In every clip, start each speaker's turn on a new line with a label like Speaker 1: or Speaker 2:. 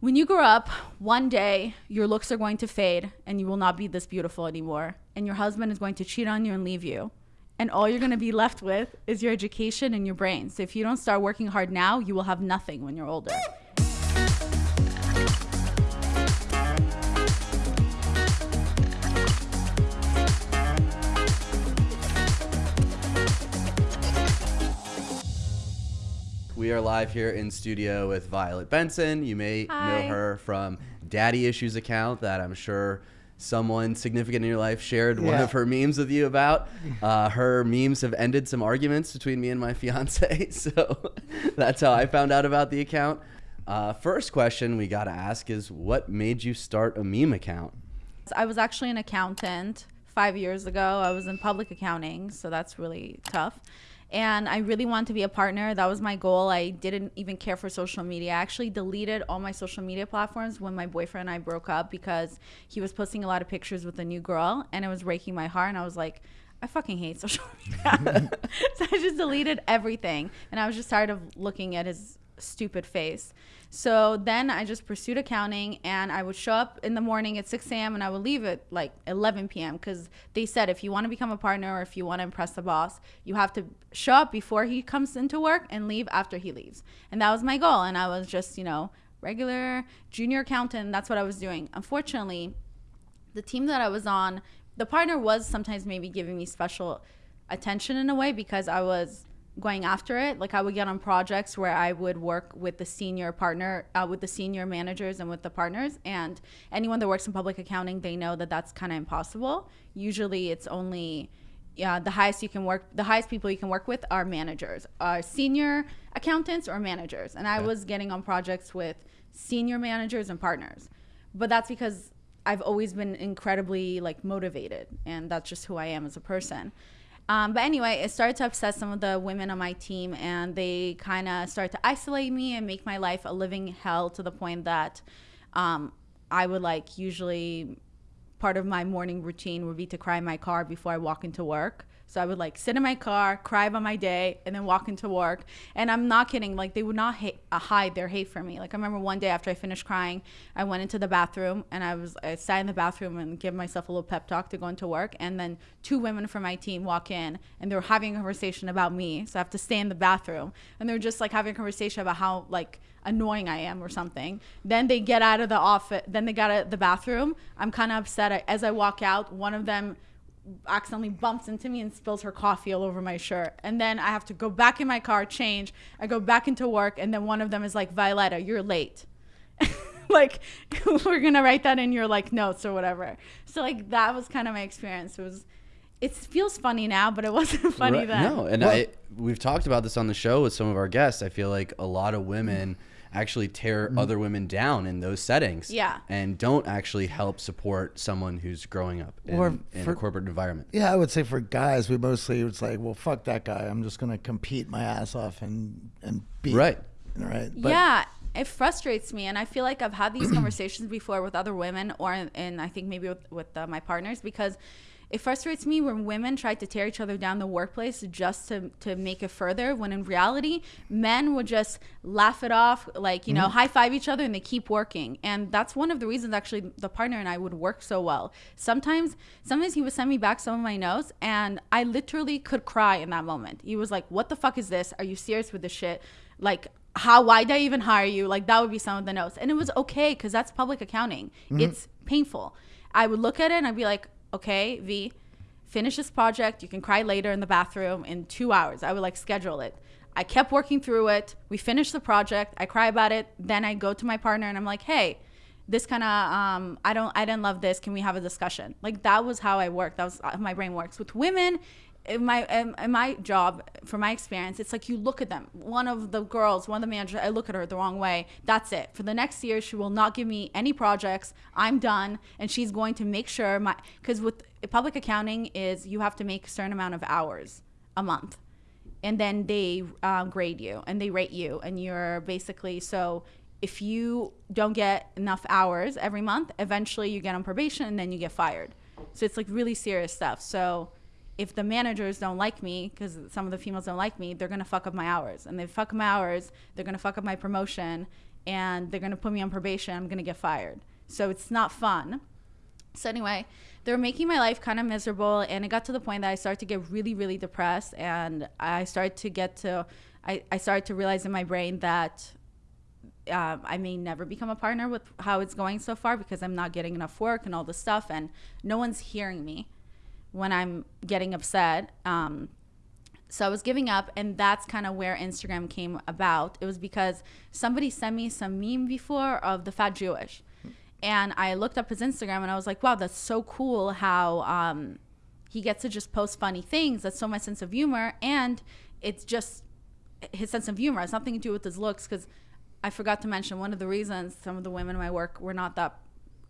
Speaker 1: when you grow up, one day your looks are going to fade and you will not be this beautiful anymore. And your husband is going to cheat on you and leave you. And all you're going to be left with is your education and your brain. So if you don't start working hard now, you will have nothing when you're older.
Speaker 2: We are live here in studio with Violet Benson. You may
Speaker 1: Hi.
Speaker 2: know her from Daddy Issues account that I'm sure someone significant in your life shared one of her memes with you about. Uh, her memes have ended some arguments between me and my fiance, so that's how I found out about the account. Uh, first question we got to ask is what made you start a meme account?
Speaker 1: I was actually an accountant five years ago. I was in public accounting, so that's really tough. And I really wanted to be a partner. That was my goal. I didn't even care for social media. I actually deleted all my social media platforms when my boyfriend and I broke up because he was posting a lot of pictures with a new girl and it was breaking my heart. And I was like, I fucking hate social media. so I just deleted everything. And I was just tired of looking at his stupid face. So then I just pursued accounting and I would show up in the morning at 6 a.m. and I would leave at like 11 p.m. because they said if you want to become a partner or if you want to impress the boss, you have to show up before he comes into work and leave after he leaves. And that was my goal. And I was just, you know, regular junior accountant. That's what I was doing. Unfortunately, the team that I was on, the partner was sometimes maybe giving me special attention in a way because I was going after it. Like I would get on projects where I would work with the senior partner, uh, with the senior managers and with the partners. And anyone that works in public accounting, they know that that's kind of impossible. Usually it's only yeah, the highest you can work, the highest people you can work with are managers, are senior accountants or managers. And I
Speaker 2: Okay.
Speaker 1: was getting on projects with senior managers and partners. But that's because I've always been incredibly like motivated and that's just who I am as a person. Um, but anyway, it started to upset some of the women on my team, and they kind of started to isolate me and make my life a living hell to the point that um, I would like usually part of my morning routine would be to cry in my car before I walk into work. So I would like sit in my car, cry about my day, and then walk into work. And I'm not kidding. Like they would not hate, uh, hide their hate from me. Like I remember one day after I finished crying, I went into the bathroom and I was I sat in the bathroom and give myself a little pep talk to go into work. And then two women from my team walk in and they're having a conversation about me. So I have to stay in the bathroom and they're just like having a conversation about how like annoying I am or something. Then they get out of the office. Then they got out of the bathroom. I'm kind of upset. As I walk out, one of them accidentally bumps into me and spills her coffee all over my shirt. And then I have to go back in my car, change. I go back into work, and then one of them is like, Violetta, you're late. like we're gonna write that in your like notes or whatever. So like that was kind of my experience. It was it feels funny now, but it wasn't funny
Speaker 2: Right-
Speaker 1: then.
Speaker 2: No, and
Speaker 3: Well-
Speaker 2: I we've talked about this on the show with some of our guests. I feel like a lot of women actually tear other women down in those settings.
Speaker 1: Yeah.
Speaker 2: And don't actually help support someone who's growing up in,
Speaker 3: Or
Speaker 2: in
Speaker 3: for-
Speaker 2: a corporate environment.
Speaker 3: Yeah, I would say for guys, we mostly it's like, well, fuck that guy. I'm just gonna compete my ass off and and beat.
Speaker 2: Right.
Speaker 3: Right.
Speaker 1: yeah, it frustrates me, and I feel like I've had these conversations before with other women, or and I think maybe with with uh, my partners because. It frustrates me when women try to tear each other down the workplace just to, to make it further, when in reality, men would just laugh it off, like, you know, mm-hmm. high five each other and they keep working. And that's one of the reasons actually the partner and I would work so well. Sometimes, sometimes he would send me back some of my notes and I literally could cry in that moment. He was like, What the fuck is this? Are you serious with this shit? Like, how why did I even hire you? Like that would be some of the notes. And it was okay because that's public accounting. Mm-hmm. It's painful. I would look at it and I'd be like, okay, V, finish this project. You can cry later in the bathroom in two hours. I would like schedule it. I kept working through it. We finished the project. I cry about it. Then I go to my partner and I'm like, hey, this kind of um, I don't I didn't love this. Can we have a discussion? Like that was how I work. That was how my brain works. With women, in my in, my job, from my experience, it's like you look at them. One of the girls, one of the managers, I look at her the wrong way. That's it. For the next year, she will not give me any projects. I'm done, and she's going to make sure my because with public accounting is you have to make a certain amount of hours a month and then they um, grade you and they rate you and you're basically so if you don't get enough hours every month eventually you get on probation and then you get fired so it's like really serious stuff so if the managers don't like me because some of the females don't like me they're gonna fuck up my hours and they fuck my hours they're gonna fuck up my promotion and they're gonna put me on probation. I'm gonna get fired. So it's not fun. So anyway, they were making my life kind of miserable, and it got to the point that I started to get really, really depressed, and I started to get to, I, I started to realize in my brain that uh, I may never become a partner with how it's going so far because I'm not getting enough work and all this stuff, and no one's hearing me when I'm getting upset. Um, so I was giving up, and that's kind of where Instagram came about. It was because somebody sent me some meme before of the fat Jewish, and I looked up his Instagram, and I was like, wow, that's so cool how um, he gets to just post funny things. That's so my sense of humor, and it's just his sense of humor. Has nothing to do with his looks because I forgot to mention one of the reasons some of the women in my work were not that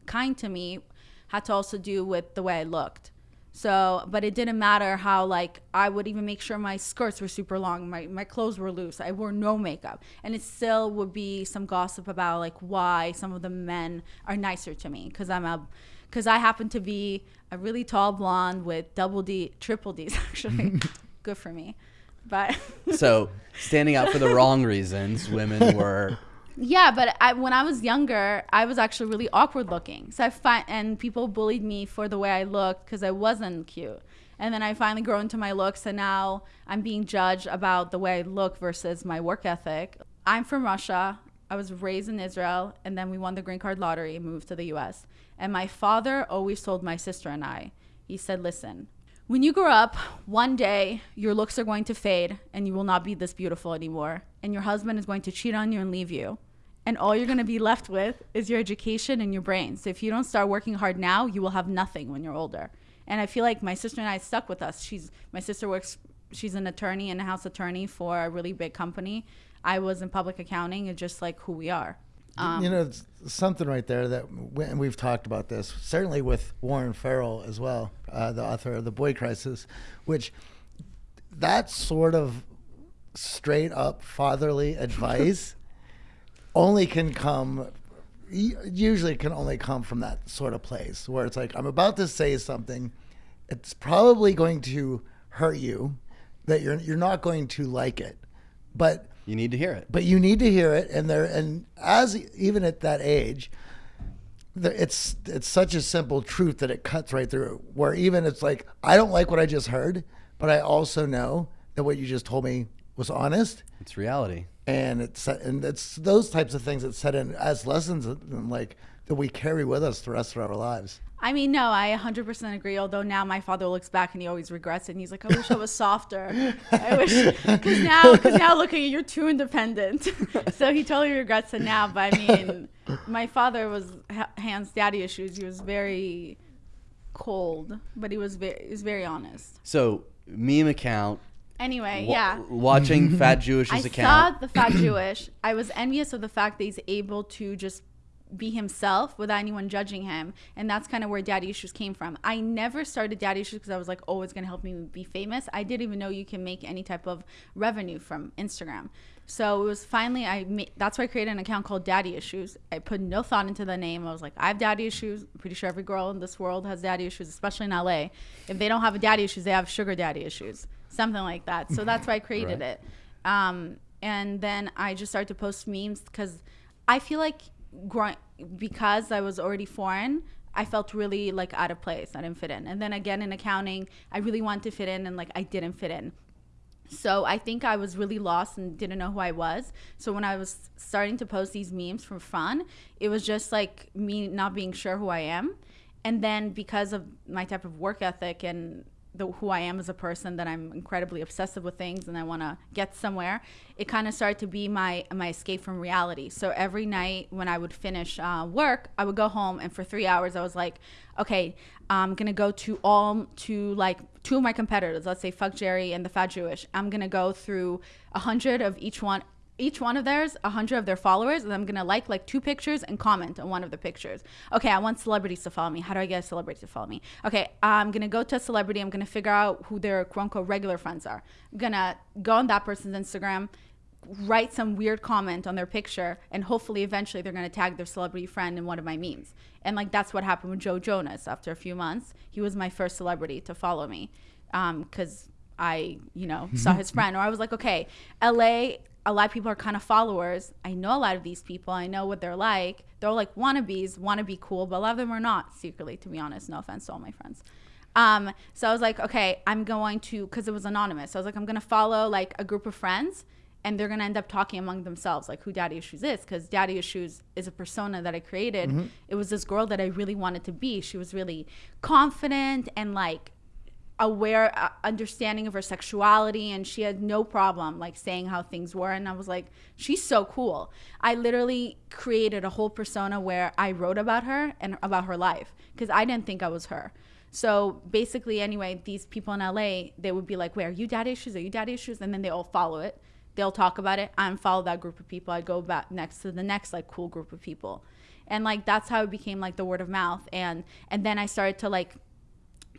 Speaker 1: kind to me had to also do with the way I looked. So, but it didn't matter how like I would even make sure my skirts were super long, my my clothes were loose. I wore no makeup, and it still would be some gossip about like why some of the men are nicer to me because I'm a because I happen to be a really tall blonde with double D, triple D's actually. Good for me, but
Speaker 2: So standing out for the wrong reasons, women were
Speaker 1: Yeah, but I, when I was younger, I was actually really awkward looking. So I find and people bullied me for the way I looked because I wasn't cute. And then I finally grew into my looks, and now I'm being judged about the way I look versus my work ethic. I'm from Russia. I was raised in Israel, and then we won the green card lottery and moved to the U.S. And my father always told my sister and I, he said, "Listen, when you grow up, one day your looks are going to fade, and you will not be this beautiful anymore, and your husband is going to cheat on you and leave you." And all you're going to be left with is your education and your brain. So if you don't start working hard now, you will have nothing when you're older. And I feel like my sister and I stuck with us. She's my sister works she's an attorney and a house attorney for a really big company. I was in public accounting. It's just like who we are. Um,
Speaker 3: you know, it's something right there that, and we've talked about this, certainly with Warren Farrell as well, uh, the author of The Boy Crisis, which that sort of straight up fatherly advice only can come usually can only come from that sort of place where it's like I'm about to say something it's probably going to hurt you that you're you're not going to like it but
Speaker 2: you need to hear it.
Speaker 3: but you need to hear it and there and as even at that age it's it's such a simple truth that it cuts right through where even it's like I don't like what I just heard but I also know that what you just told me was honest
Speaker 2: It's reality.
Speaker 3: And it's and it's those types of things that set in as lessons and like that we carry with us the rest of our lives.
Speaker 1: I mean, no, I 100% agree. Although now my father looks back and he always regrets it. And he's like, I wish I was softer. I wish, because now, cause now look at you, you're too independent. so he totally regrets it now. But I mean, my father was ha- hands daddy issues. He was very cold, but he was very, he was very honest.
Speaker 2: So meme account.
Speaker 1: Anyway,
Speaker 2: wa-
Speaker 1: yeah.
Speaker 2: Watching Fat Jewish's
Speaker 1: I
Speaker 2: account.
Speaker 1: saw the fat Jewish. I was envious of the fact that he's able to just be himself without anyone judging him, and that's kind of where Daddy Issues came from. I never started Daddy Issues because I was like, oh, it's gonna help me be famous. I didn't even know you can make any type of revenue from Instagram. So it was finally I made, that's why I created an account called Daddy Issues. I put no thought into the name. I was like, I have daddy issues. I'm pretty sure every girl in this world has daddy issues, especially in LA. If they don't have a daddy issues, they have sugar daddy issues, something like that. So that's why I created
Speaker 2: Right.
Speaker 1: it. Um, and then I just started to post memes because I feel like growing because I was already foreign. I felt really like out of place. I didn't fit in. And then again in accounting, I really wanted to fit in, and like I didn't fit in. So I think I was really lost and didn't know who I was. So when I was starting to post these memes for fun, it was just like me not being sure who I am. And then because of my type of work ethic and the, who I am as a person, that I'm incredibly obsessive with things and I want to get somewhere, it kind of started to be my my escape from reality. So every night when I would finish uh, work, I would go home and for three hours I was like, okay, I'm gonna go to all to like two of my competitors. Let's say Fuck Jerry and the Fat Jewish. I'm gonna go through a hundred of each one each one of theirs, a hundred of their followers, and I'm gonna like like two pictures and comment on one of the pictures. Okay, I want celebrities to follow me. How do I get a celebrity to follow me? Okay, I'm gonna go to a celebrity. I'm gonna figure out who their quote unquote regular friends are. I'm gonna go on that person's Instagram, write some weird comment on their picture, and hopefully eventually they're gonna tag their celebrity friend in one of my memes. And like that's what happened with Joe Jonas. After a few months, he was my first celebrity to follow me, um, because I, you know, saw his friend. Or I was like, okay, LA, a lot of people are kind of followers. I know a lot of these people. I know what they're like. They're like wannabes, want to be cool, but a lot of them are not secretly, to be honest. No offense to all my friends. Um, so I was like, okay, I'm going to, because it was anonymous. So I was like, I'm going to follow like a group of friends and they're going to end up talking among themselves like who daddy issues is because daddy issues is a persona that i created
Speaker 3: Mm-hmm.
Speaker 1: it was this girl that i really wanted to be she was really confident and like aware uh, understanding of her sexuality and she had no problem like saying how things were and i was like she's so cool. I literally created a whole persona where i wrote about her and about her life because i didn't think i was her. So basically anyway these people in la they would be like where are you daddy issues? Are you daddy issues? And then they all follow it. They'll talk about it. I unfollow that group of people. I go back next to the next like cool group of people. And like that's how it became like the word of mouth. And and then i started to like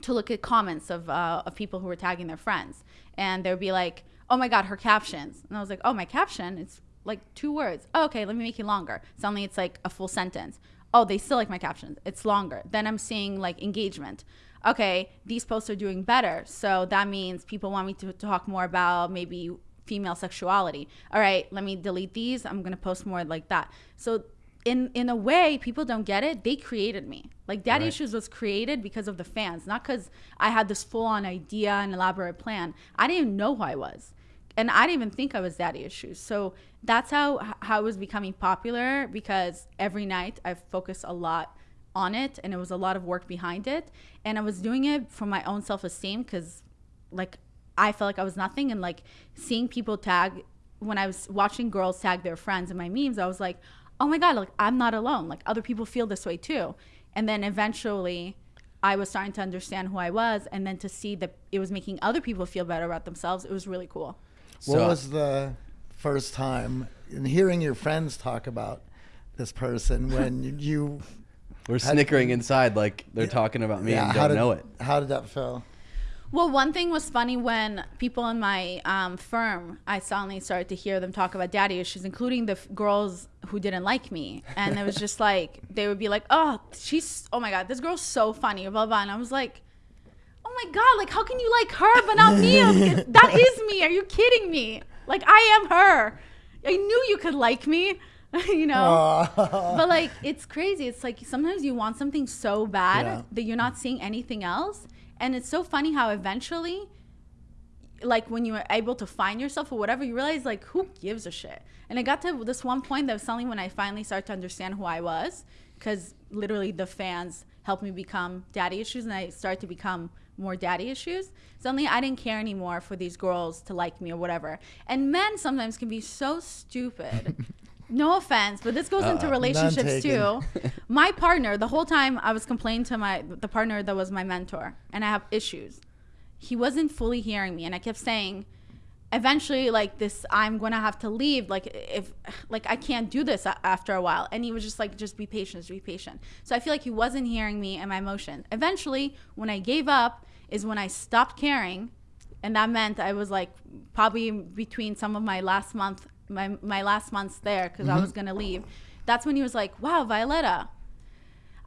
Speaker 1: to look at comments of uh, of people who were tagging their friends, and they would be like, "Oh my God, her captions," and I was like, "Oh, my caption, it's like two words. Oh, okay, let me make it longer. Suddenly, it's like a full sentence. Oh, they still like my captions. It's longer. Then I'm seeing like engagement. Okay, these posts are doing better, so that means people want me to talk more about maybe female sexuality. All right, let me delete these. I'm gonna post more like that. So in in a way people don't get it. They created me. Like daddy
Speaker 2: Right.
Speaker 1: issues was created because of the fans not because i had this full-on idea and elaborate plan. I didn't even know who i was and i didn't even think i was daddy issues so that's how how it was becoming popular because every night i focused a lot on it and it was a lot of work behind it. And i was doing it for my own self-esteem because like I felt like I was nothing and like seeing people tag when I was watching girls tag their friends in my memes, I was like, oh my God, like I'm not alone. Like other people feel this way too. And then eventually I was starting to understand who I was and then to see that it was making other people feel better about themselves, it was really cool.
Speaker 3: What
Speaker 2: So-
Speaker 3: was the first time in hearing your friends talk about this person when you- you
Speaker 2: We're snickering inside like they're talking about me and don't
Speaker 3: did,
Speaker 2: know it.
Speaker 3: How did that feel?
Speaker 1: Well, one thing was funny when people in my um, firm, I suddenly started to hear them talk about daddy issues, including the f- girls who didn't like me. And it was just like, they would be like, oh, she's, oh my God, this girl's so funny, blah, blah. And I was like, oh my God, like, how can you like her but not me? Like, that is me. Are you kidding me? Like, I am her. I knew you could like me, you know? but like it's crazy it's like sometimes you want something so bad
Speaker 3: Yeah.
Speaker 1: that you're not seeing anything else and it's so funny how eventually like when you were able to find yourself or whatever you realize like who gives a shit? And it got to this one point that was suddenly when i finally started to understand who i was because literally the fans helped me become daddy issues and i started to become more daddy issues. Suddenly i didn't care anymore for these girls to like me or whatever. And men sometimes can be so stupid no offense but this goes into
Speaker 2: Uh-uh.
Speaker 1: relationships too. my partner the whole time i was complaining to my the partner that was my mentor and i have issues. He wasn't fully hearing me and i kept saying eventually like this i'm gonna have to leave like if like i can't do this after a while. And he was just like just be patient just be patient. So i feel like he wasn't hearing me and my emotion. Eventually when i gave up is when i stopped caring and that meant i was like probably between some of my last month my, my last months there because i mm-hmm. was gonna leave that's when he was like wow violetta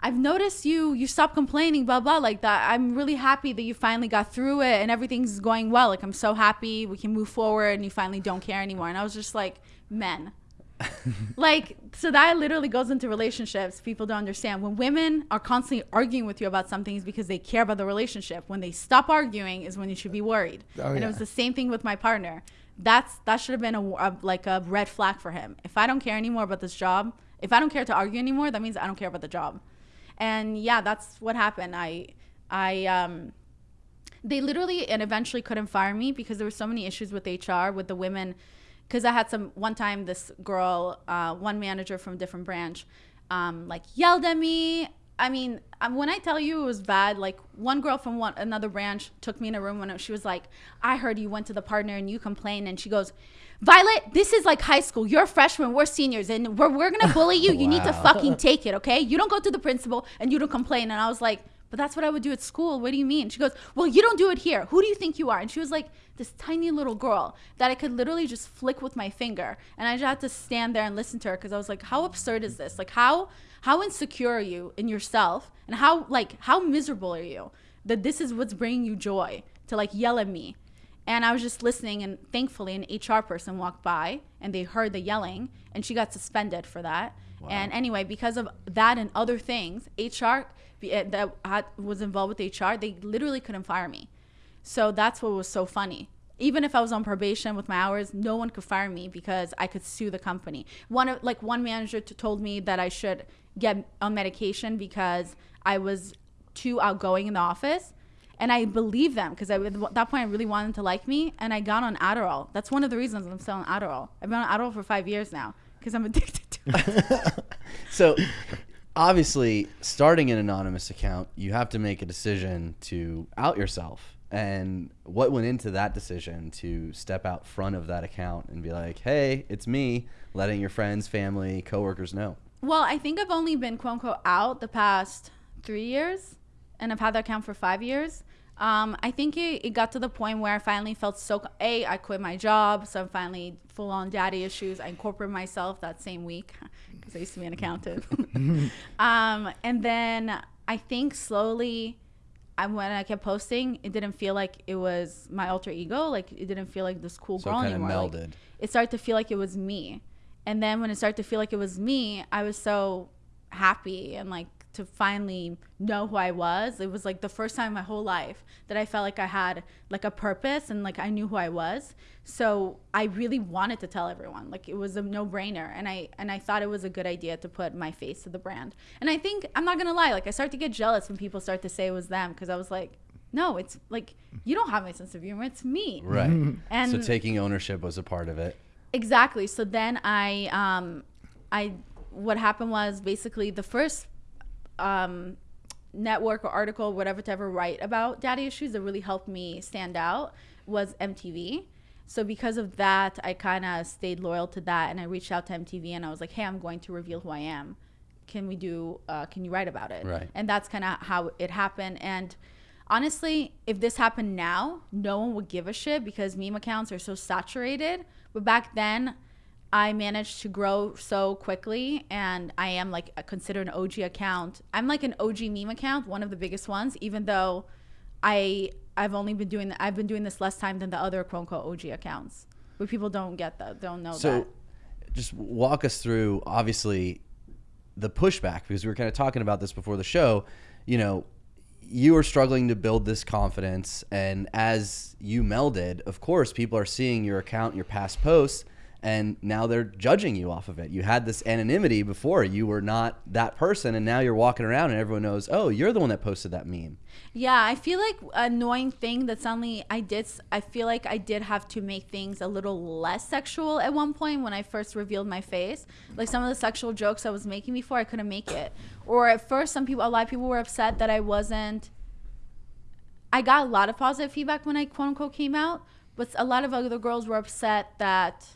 Speaker 1: I've noticed you you stop complaining, blah blah like that. I'm really happy that you finally got through it and everything's going well. Like I'm so happy we can move forward and you finally don't care anymore. And I was just like, men. like so that literally goes into relationships. People don't understand. When women are constantly arguing with you about something is because they care about the relationship. When they stop arguing is when you should be worried.
Speaker 3: Oh,
Speaker 1: and
Speaker 3: yeah.
Speaker 1: it was the same thing with my partner. That's that should have been a, a like a red flag for him. If I don't care anymore about this job, if I don't care to argue anymore, that means I don't care about the job. And yeah that's what happened. I i um they literally and eventually couldn't fire me because there were so many issues with hr with the women. Because i had some one time this girl uh, one manager from a different branch um, like yelled at me i mean um, when i tell you it was bad like one girl from one another branch took me in a room when she was like i heard you went to the partner and you complained and she goes Violet, this is like high school. You're a freshman, we're seniors, and we're, we're gonna bully you. You need to fucking take it, okay? You don't go to the principal and you don't complain. And I was like, but that's what I would do at school. What do you mean? She goes, well, you don't do it here. Who do you think you are? And she was like this tiny little girl that I could literally just flick with my finger. And I just had to stand there and listen to her because I was like, how absurd is this? Like, how how insecure are you in yourself? And how like how miserable are you that this is what's bringing you joy to like yell at me? And I was just listening, and thankfully, an HR person walked by and they heard the yelling, and she got suspended for that. And anyway, because of that and other things, HR uh, that was involved with HR, they literally couldn't fire me. So that's what was so funny. Even if I was on probation with my hours, no one could fire me because I could sue the company. One of like one manager t- told me that I should get on medication because I was too outgoing in the office. And I believe them because at that point I really wanted to like me, and I got on Adderall. That's one of the reasons I'm still on Adderall. I've been on Adderall for five years now because I'm addicted to it.
Speaker 2: So, obviously, starting an anonymous account, you have to make a decision to out yourself. And what went into that decision to step out front of that account and be like, "Hey, it's me," letting your friends, family, coworkers know.
Speaker 1: Well, I think I've only been quote unquote out the past three years, and I've had that account for five years. Um, I think it, it got to the point where I finally felt so. A, I quit my job, so I'm finally full on daddy issues. I incorporated myself that same week because I used to be an accountant. um, and then I think slowly, I, when I kept posting, it didn't feel like it was my alter ego. Like it didn't feel like this cool
Speaker 2: So
Speaker 1: girl anymore. Like, it started to feel like it was me. And then when it started to feel like it was me, I was so happy and like to finally know who I was. It was like the first time in my whole life that I felt like I had like a purpose and like I knew who I was. So I really wanted to tell everyone. Like it was a no-brainer and I and I thought it was a good idea to put my face to the brand. And I think I'm not going to lie, like I start to get jealous when people start to say it was them because I was like no, it's like you don't have my sense of humor. It's me.
Speaker 2: Right.
Speaker 1: And
Speaker 2: so taking ownership was a part of it.
Speaker 1: Exactly. So then I, um, I, what happened was basically the first um, network or article, whatever to ever write about daddy issues that really helped me stand out was MTV. So because of that, I kind of stayed loyal to that, and I reached out to MTV and I was like, "Hey, I'm going to reveal who I am. Can we do? Uh, can you write about it?"
Speaker 2: Right.
Speaker 1: And that's kind of how it happened. And honestly, if this happened now, no one would give a shit because meme accounts are so saturated. But back then, I managed to grow so quickly, and I am like considered an OG account. I'm like an OG meme account, one of the biggest ones, even though I I've only been doing I've been doing this less time than the other quote unquote OG accounts. But people don't get that, don't know
Speaker 2: So,
Speaker 1: that.
Speaker 2: just walk us through, obviously, the pushback because we were kind of talking about this before the show. You know, you are struggling to build this confidence, and as you melded, of course, people are seeing your account, your past posts, and now they're judging you off of it. You had this anonymity before; you were not that person, and now you're walking around, and everyone knows, oh, you're the one that posted that meme.
Speaker 1: Yeah, I feel like annoying thing that suddenly I did. I feel like I did have to make things a little less sexual at one point when I first revealed my face. Like some of the sexual jokes I was making before, I couldn't make it. Or at first, some people, a lot of people were upset that I wasn't. I got a lot of positive feedback when I quote unquote came out, but a lot of other girls were upset that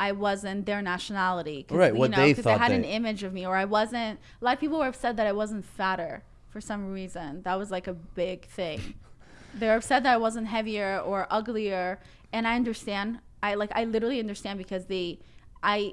Speaker 1: I wasn't their nationality.
Speaker 2: Right,
Speaker 1: You
Speaker 2: what
Speaker 1: know,
Speaker 2: they thought
Speaker 1: had an image of me, or I wasn't. A lot of people were upset that I wasn't fatter for some reason. That was like a big thing. They're upset that I wasn't heavier or uglier, and I understand. I like I literally understand because they, I,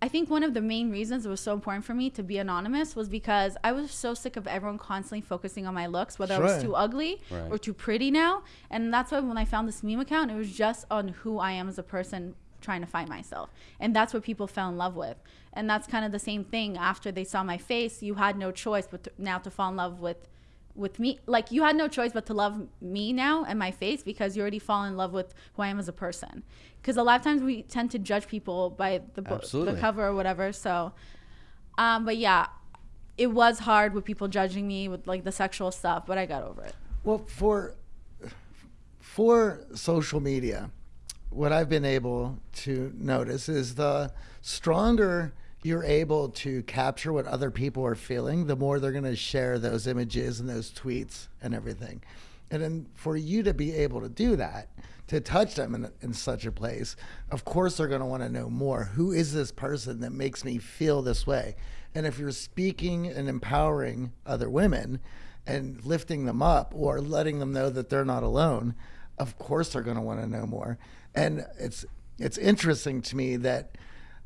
Speaker 1: I think one of the main reasons it was so important for me to be anonymous was because I was so sick of everyone constantly focusing on my looks, whether I was too ugly
Speaker 2: Right.
Speaker 1: or too pretty now. And that's why when I found this meme account, it was just on who I am as a person trying to find myself. And that's what people fell in love with. And that's kind of the same thing after they saw my face, you had no choice but to, now to fall in love with with me like you had no choice but to love me now and my face because you already fall in love with who I am as a person. Because a lot of times we tend to judge people by the book, the cover or whatever. So, um, but yeah, it was hard with people judging me with like the sexual stuff, but I got over it.
Speaker 3: Well, for for social media, what I've been able to notice is the stronger you're able to capture what other people are feeling, the more they're going to share those images and those tweets and everything. And then for you to be able to do that, to touch them in, in such a place, of course they're going to want to know more. Who is this person that makes me feel this way? And if you're speaking and empowering other women and lifting them up or letting them know that they're not alone, of course they're going to want to know more. And it's it's interesting to me that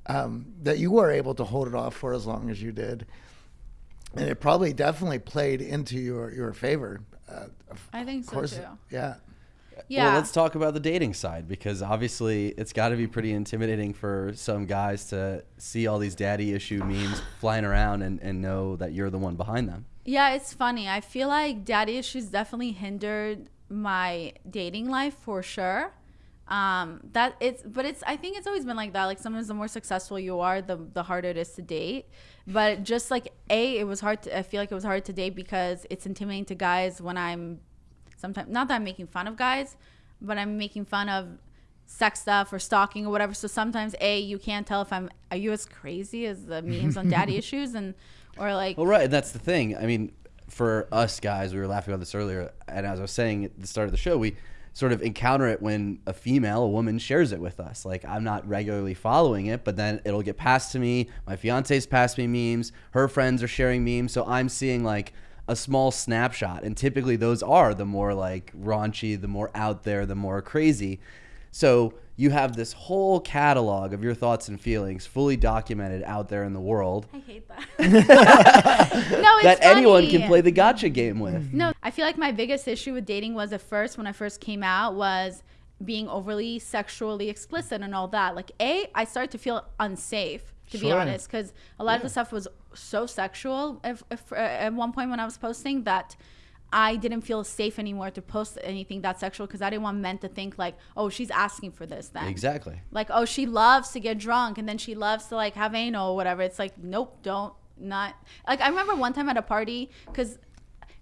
Speaker 3: um, that you were able to hold it off for as long as you did, and it probably definitely played into your your favor. Uh,
Speaker 1: I think so
Speaker 3: course,
Speaker 1: too.
Speaker 3: yeah.
Speaker 1: Yeah.
Speaker 2: Well, let's talk about the dating side because obviously it's got to be pretty intimidating for some guys to see all these daddy issue memes flying around and, and know that you're the one behind them.
Speaker 1: Yeah, it's funny. I feel like daddy issues definitely hindered my dating life for sure. Um, that it's, but it's. I think it's always been like that. Like sometimes the more successful you are, the the harder it is to date. But just like a, it was hard. To, I feel like it was hard to date because it's intimidating to guys when I'm sometimes not that I'm making fun of guys, but I'm making fun of sex stuff or stalking or whatever. So sometimes a you can't tell if I'm are you as crazy as the memes on daddy issues and or like
Speaker 2: Well, right, and that's the thing. I mean, for us guys, we were laughing about this earlier, and as I was saying at the start of the show, we sort of encounter it when a female, a woman, shares it with us. Like I'm not regularly following it, but then it'll get passed to me. My fiance's passed me memes. Her friends are sharing memes, so I'm seeing like a small snapshot, and typically those are the more like raunchy, the more out there, the more crazy. So you have this whole catalog of your thoughts and feelings fully documented out there in the world
Speaker 1: I hate that. no, it's
Speaker 2: that anyone can play the gotcha game with.
Speaker 1: No, I feel like my biggest issue with dating was at first when I first came out was being overly sexually explicit and all that. Like, a, I started to feel unsafe to be honest, because a lot of the stuff was so sexual if, if, uh, at one point when I was posting that. I didn't feel safe anymore to post anything that sexual because I didn't want men to think like, oh, she's asking for this then.
Speaker 2: Exactly.
Speaker 1: like oh she loves to get drunk and then she loves to like have anal or whatever it's like nope don't not like i remember one time at a party because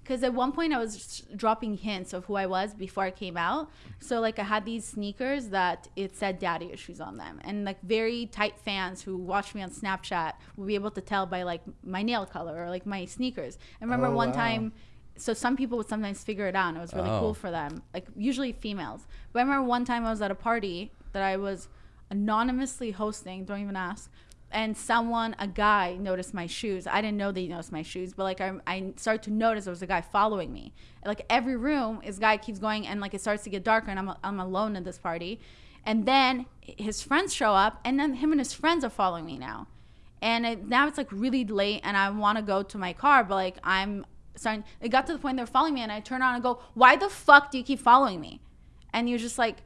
Speaker 1: because at one point i was dropping hints of who i was before i came out so like i had these sneakers that it said daddy issues on them and like very tight fans who watch me on snapchat will be able to tell by like my nail color or like my sneakers i remember
Speaker 3: Oh,
Speaker 1: one
Speaker 3: wow.
Speaker 1: time so some people would sometimes figure it out and it was really
Speaker 2: Oh.
Speaker 1: cool for them like usually females. But i remember one time i was at a party that i was anonymously hosting don't even ask and someone a guy noticed my shoes. I didn't know they noticed my shoes but like i, I started to notice there was a guy following me. Like every room this guy keeps going and like it starts to get darker and i'm, I'm alone at this party. And then his friends show up and then him and his friends are following me now. And it, now it's like really late and i want to go to my car but like i'm starting it got to the point they're following me and i turn around and go why the fuck do you keep following me? And you're just like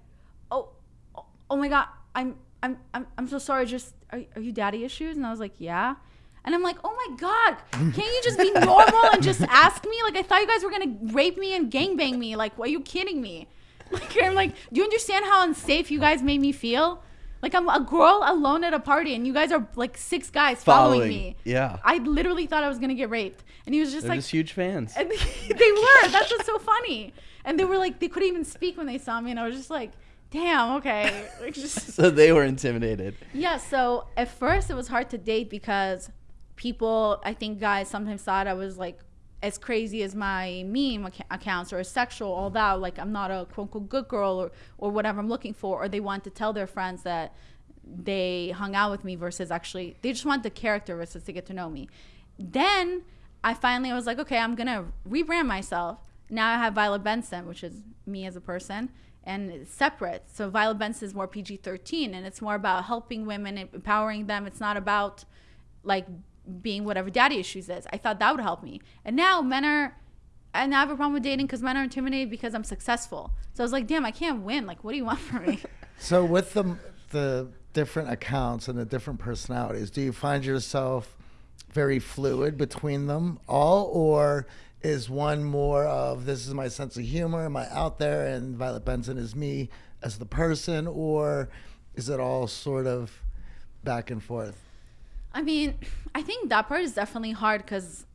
Speaker 1: oh oh, oh my god i'm i'm i'm, I'm so sorry just are, are you daddy issues? And i was like yeah. And i'm like oh my god can't you just be normal and just ask me? Like i thought you guys were gonna rape me and gangbang me. Like why are you kidding me? Like i'm like do you understand how unsafe you guys made me feel like i'm a girl alone at a party and you guys are like six guys following,
Speaker 2: Following,
Speaker 1: me
Speaker 2: yeah.
Speaker 1: i literally thought i was gonna get raped and he was just
Speaker 2: They're
Speaker 1: like
Speaker 2: just huge fans.
Speaker 1: and they were. That's what's so funny. And they were like, they couldn't even speak when they saw me, and I was just like, damn, okay. Like just
Speaker 2: So they were intimidated.
Speaker 1: yeah. So at first it was hard to date because people, I think guys sometimes thought I was like as crazy as my meme acc- accounts or sexual, all that. Like I'm not a quote unquote good girl or or whatever I'm looking for, or they want to tell their friends that they hung out with me versus actually they just want the character versus to get to know me. Then I finally I was like, okay, I'm gonna rebrand myself. Now I have Violet Benson, which is me as a person, and it's separate. So Violet Benson is more PG-13, and it's more about helping women, empowering them. It's not about like being whatever daddy issues is. I thought that would help me. And now men are, and I have a problem with dating because men are intimidated because I'm successful. So I was like, damn, I can't win. Like, what do you want from me?
Speaker 3: So with the the different accounts and the different personalities, do you find yourself very fluid between them all, or is one more of this is my sense of humor, am I out there, and Violet Benson is me as the person, or is it all sort of back and forth?
Speaker 1: I mean, I think that part is definitely hard because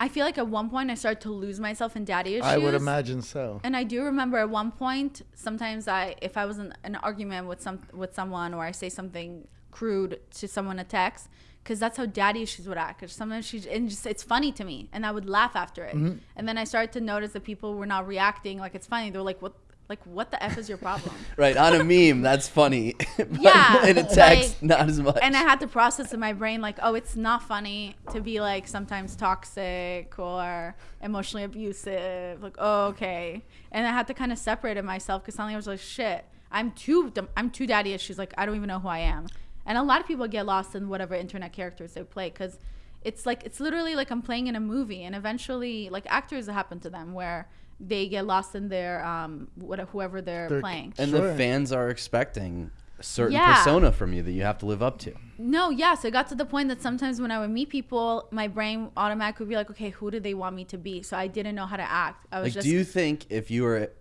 Speaker 1: I feel like at one point I started to lose myself in daddy issues.
Speaker 3: I would imagine so.
Speaker 1: And I do remember at one point, sometimes I, if I was in an argument with some with someone, or I say something crude to someone a text, because that's how daddy issues would act. Cause sometimes she, and just it's funny to me, and I would laugh after it.
Speaker 3: Mm-hmm.
Speaker 1: And then I started to notice that people were not reacting like it's funny. They're like, "What? Like what the f is your problem?"
Speaker 2: Right, on a meme, that's funny. but
Speaker 1: Yeah,
Speaker 2: in a text,
Speaker 1: like-
Speaker 2: not as much.
Speaker 1: and I had to process in my brain like, oh, it's not funny to be like sometimes toxic or emotionally abusive. Like, oh, okay. And I had to kind of separate it myself because suddenly I was like, shit, I'm too, I'm too daddy issues. Like, I don't even know who I am. And a lot of people get lost in whatever internet characters they play because it's like it's literally like I'm playing in a movie, and eventually, like actors it happen to them where they get lost in their um what whoever they're,
Speaker 3: They're-
Speaker 1: playing.
Speaker 2: And
Speaker 3: Sure.
Speaker 2: the fans are expecting a certain
Speaker 1: Yeah.
Speaker 2: persona from you that you have to live up to.
Speaker 1: No, yeah. So it got to the point that sometimes when I would meet people, my brain automatically would be like, okay, who do they want me to be? So I didn't know how to act. I was
Speaker 2: Like,
Speaker 1: just
Speaker 2: do you think if you were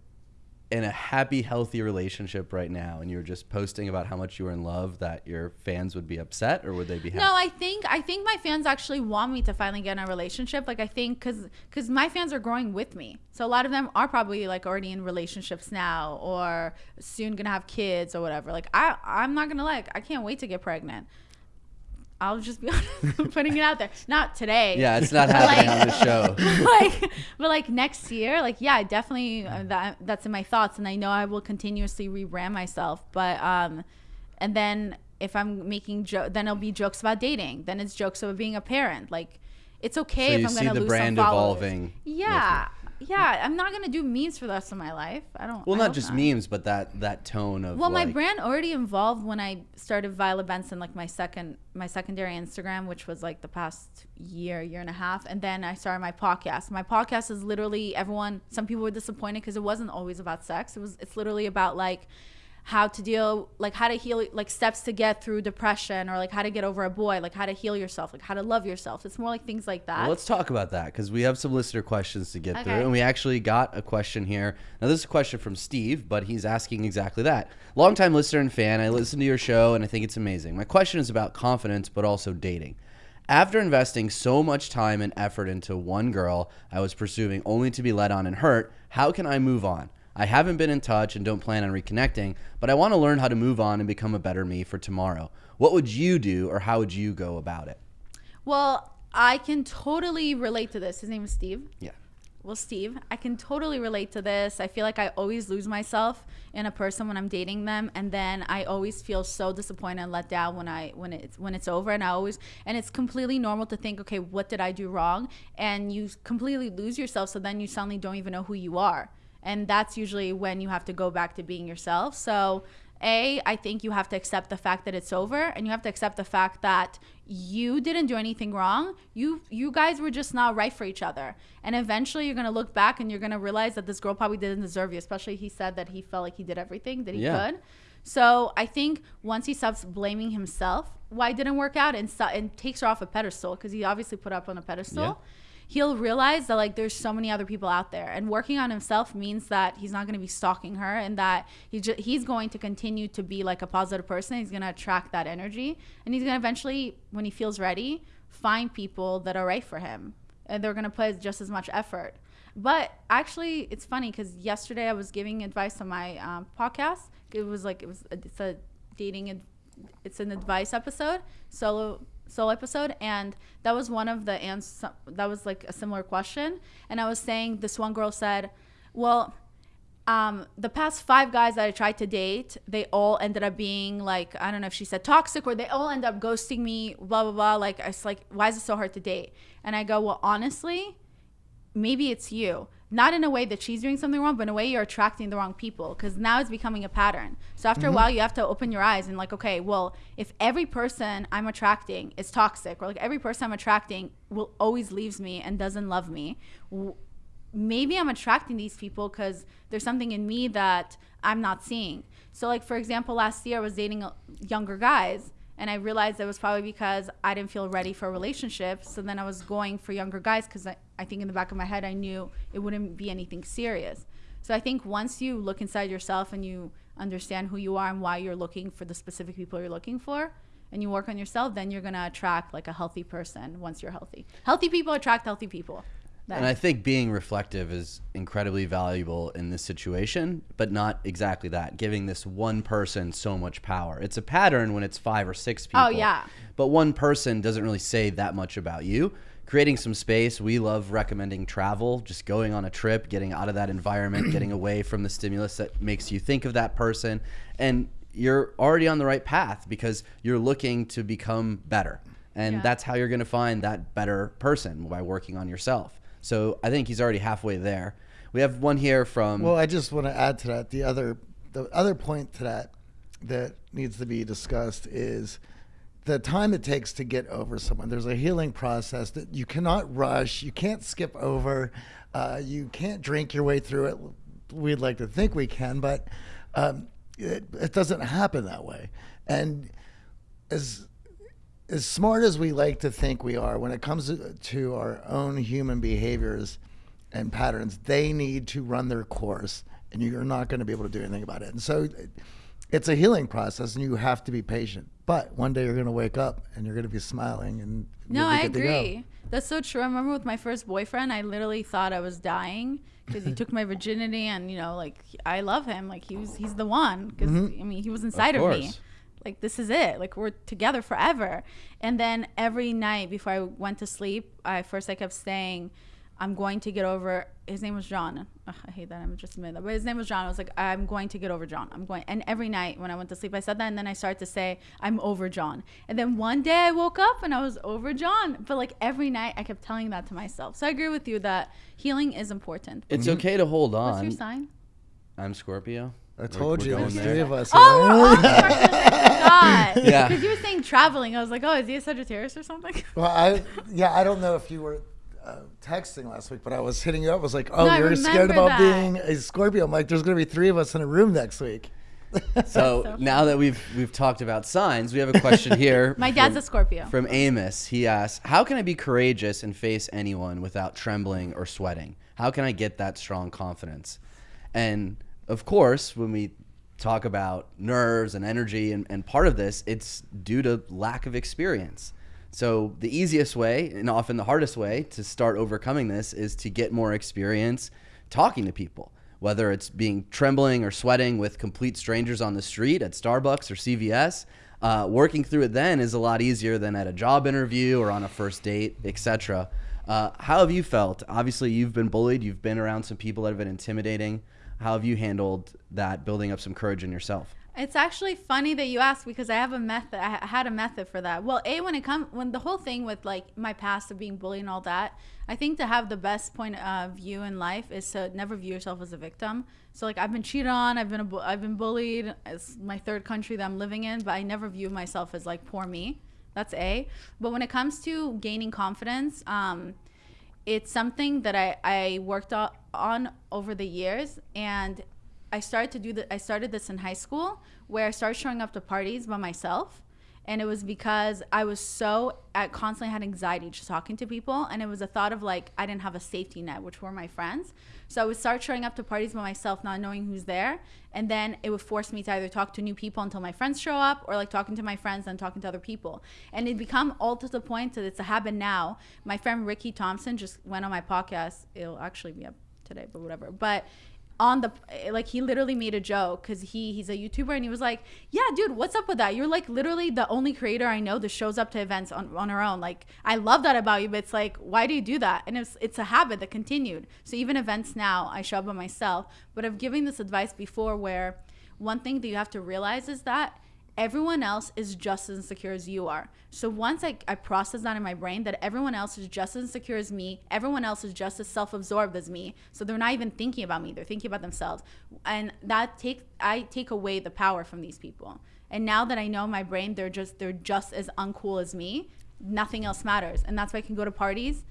Speaker 2: in a happy, healthy relationship right now and you were just posting about how much you were in love, that your fans would be upset or would they be happy?
Speaker 1: No, I think I think my fans actually want me to finally get in a relationship. Like I think because because my fans are growing with me, so a lot of them are probably like already in relationships now or soon gonna have kids or whatever. Like I I'm not gonna like I can't wait to get pregnant. I'll just be honest, putting it out there. Not today.
Speaker 2: Yeah, it's not happening on the show.
Speaker 1: like but like next year like yeah definitely uh, that that's in my thoughts and i know i will continuously rebrand myself but um and then if i'm making jo- then it'll be jokes about dating then it's jokes about being a parent like it's okay
Speaker 2: So
Speaker 1: if i'm gonna
Speaker 2: the
Speaker 1: lose some followers.
Speaker 2: evolving
Speaker 1: yeah yeah i'm not gonna do memes for the rest of my life i don't
Speaker 2: Well,
Speaker 1: I
Speaker 2: not just
Speaker 1: not.
Speaker 2: memes, but that that tone of
Speaker 1: Well, my brand already involved when I started Violet Benson, like my second, my secondary Instagram, which was like the past year, year and a half, and then I started my podcast. My podcast is literally everyone. Some people were disappointed because it wasn't always about sex. It was. It's literally about like how to deal, like how to heal, like steps to get through depression, or like how to get over a boy, like how to heal yourself, like how to love yourself. It's more like things like that.
Speaker 2: Well, let's talk about that because we have some listener questions to get through, and we actually got a question here. Now, this is a question from Steve, but he's asking exactly that. Longtime listener and fan, I listen to your show and I think it's amazing. My question is about confidence, but also dating. After investing so much time and effort into one girl I was pursuing only to be let on and hurt, how can I move on? I haven't been in touch and don't plan on reconnecting, but I want to learn how to move on and become a better me for tomorrow. What would you do or how would you go about it?
Speaker 1: well, I can totally relate to this. His name is Steve.
Speaker 2: Yeah.
Speaker 1: Well, Steve, I can totally relate to this. I feel like I always lose myself in a person when I'm dating them, and then I always feel so disappointed and let down when I when it's when it's over. And I always and it's completely normal to think, okay, what did I do wrong? And you completely lose yourself, so then you suddenly don't even know who you are, and that's usually when you have to go back to being yourself. So. A, I think you have to accept the fact that it's over and you have to accept the fact that you didn't do anything wrong. You you guys were just not right for each other. And eventually you're gonna look back and you're gonna realize that this girl probably didn't deserve you, especially he said that he felt like he did everything that he
Speaker 2: Yeah.
Speaker 1: could. So I think once he stops blaming himself why it didn't work out and, and takes her off a pedestal because he obviously put her up on a pedestal
Speaker 2: Yeah.
Speaker 1: He'll realize that like there's so many other people out there. And working on himself means that he's not going to be stalking her and that he ju- he's going to continue to be like a positive person. He's going to attract that energy. And he's going to eventually when he feels ready find people that are right for him. And they're going to put just as much effort. But actually it's funny because yesterday i was giving advice on my um, podcast. It was like it was it's a dating it's an advice episode. Solo solo episode and that was one of the answers that was like a similar question and i was saying this one girl said well um, the past five guys that I tried to date, they all ended up being like, I don't know if she said toxic or they all end up ghosting me, blah, blah, blah. Like, it's like, why is it so hard to date? And I go, well, honestly, maybe it's you. Not in a way that she's doing something wrong, but in a way you're attracting the wrong people because now it's becoming a pattern. So after a mm-hmm. while, you have to open your eyes and like, okay, well, if every person I'm attracting is toxic, or like every person I'm attracting will always leaves me and doesn't love me, w- maybe I'm attracting these people because there's something in me that I'm not seeing. So, like for example, last year I was dating younger guys, and I realized it was probably because I didn't feel ready for a relationship. So then I was going for younger guys because I, I think in the back of my head I knew it wouldn't be anything serious. So I think once you look inside yourself and you understand who you are and why you're looking for the specific people you're looking for, and you work on yourself, then you're gonna attract like a healthy person once you're healthy. Healthy people attract healthy people.
Speaker 2: And I think being reflective is incredibly valuable in this situation, but not exactly that, giving this one person so much power. It's a pattern when it's five or six oh, people.
Speaker 1: Oh, yeah.
Speaker 2: But one person doesn't really say that much about you. Creating some space, we love recommending travel, just going on a trip, getting out of that environment, getting away from the stimulus that makes you think of that person. And you're already on the right path because you're looking to become better. And
Speaker 1: Yeah.
Speaker 2: that's how you're going to find that better person by working on yourself. So I think he's already halfway there. We have one here from
Speaker 3: Well, I just want to add to that the other the other point to that that needs to be discussed is the time it takes to get over someone. There's a healing process that you cannot rush. You can't skip over. Uh, you can't drink your way through it. We'd like to think we can, but um, it, it doesn't happen that way. And as as smart as we like to think we are, when it comes to our own human behaviors and patterns, they need to run their course, and you're not going to be able to do anything about it. And so, it's a healing process, and you have to be patient. But one day you're going to wake up and you're going to be smiling and
Speaker 1: no, I
Speaker 3: good to go.
Speaker 1: agree. That's so true. I remember with my first boyfriend, I literally thought I was dying because he took my virginity, and you know, like I love him, like he was, he's the one. Because
Speaker 3: Mm-hmm.
Speaker 1: I mean, he was inside of, me.
Speaker 2: Course.
Speaker 1: Like this is it. Like we're together forever. And then every night before I went to sleep, I first I kept saying, "I'm going to get over." His name was John. Ugh, I hate that I'm just admitting that, but his name was John. I was like, "I'm going to get over John. I'm going." And every night when I went to sleep, I said that, and then I started to say, "I'm over John." And then one day I woke up and I was over John. But like every night, I kept telling that to myself. So I agree with you that healing is important.
Speaker 2: It's mm-hmm. okay to hold on What's
Speaker 1: your sign?
Speaker 2: I'm Scorpio.
Speaker 3: I
Speaker 2: We're-
Speaker 3: told
Speaker 2: we're
Speaker 3: you,
Speaker 2: going
Speaker 3: there's three of us.
Speaker 1: Oh, oh, I forgot.
Speaker 2: Yeah.
Speaker 1: Because you were saying traveling. I was like, oh, is he a Sagittarius or something?
Speaker 3: Well, I yeah, I don't know if you were uh, texting last week, but I was hitting you up. I was like, "Oh,
Speaker 1: No,
Speaker 3: you're scared about
Speaker 1: that.
Speaker 3: being a Scorpio." I'm like, "There's going to be three of us in a room next week."
Speaker 2: So,
Speaker 1: So
Speaker 2: now that we've we've talked about signs, we have a question here.
Speaker 1: My dad's
Speaker 2: from,
Speaker 1: a Scorpio.
Speaker 2: From Amos, he asks, "How can I be courageous and face anyone without trembling or sweating? How can I get that strong confidence?" And of course, when we talk about nerves and energy, and, and part of this, it's due to lack of experience. So the easiest way, and often the hardest way, to start overcoming this is to get more experience talking to people whether it's being trembling or sweating with complete strangers on the street at Starbucks or CVS. Uh, working through it then is a lot easier than at a job interview or on a first date, etc. Uh, how have you felt? Obviously, you've been bullied. You've been around some people that have been intimidating. How have you handled that, building up some courage in yourself?
Speaker 1: It's actually funny that you ask because I have a method. I had a method for that. Well, a when it comes when the whole thing with like my past of being bullied and all that, I think to have the best point of view in life is to never view yourself as a victim. So like I've been cheated on, I've been I've been bullied. It's my third country that I'm living in, but I never view myself as like poor me. That's a. But when it comes to gaining confidence, um, it's something that I, I worked on over the years and I started to do that I started this in high school where I started showing up to parties by myself and it was because I was so I constantly had anxiety just talking to people and it was a thought of like I didn't have a safety net which were my friends so I would start showing up to parties by myself not knowing who's there. And then it would force me to either talk to new people until my friends show up or like talking to my friends and talking to other people. And it become all to the point that it's a habit now. My friend Ricky Thompson just went on my podcast. It'll actually be up today but whatever. But on the like he literally made a joke because he he's a youtuber and he was like yeah dude what's up with that? You're like literally the only creator i know that shows up to events on, on her own. Like i love that about you but it's like why do you do that? And it's it's a habit that continued. So even events now i show up by myself but i've given this advice before where one thing that you have to realize is that everyone else is just as insecure as you are. So once I, I process that in my brain that everyone else is just as insecure as me, everyone else is just as self-absorbed as me. So they're not even thinking about me, they're thinking about themselves. And that take I take away the power from these people. And now that I know my brain they're just they're just as uncool as me, nothing else matters. And that's why I can go to parties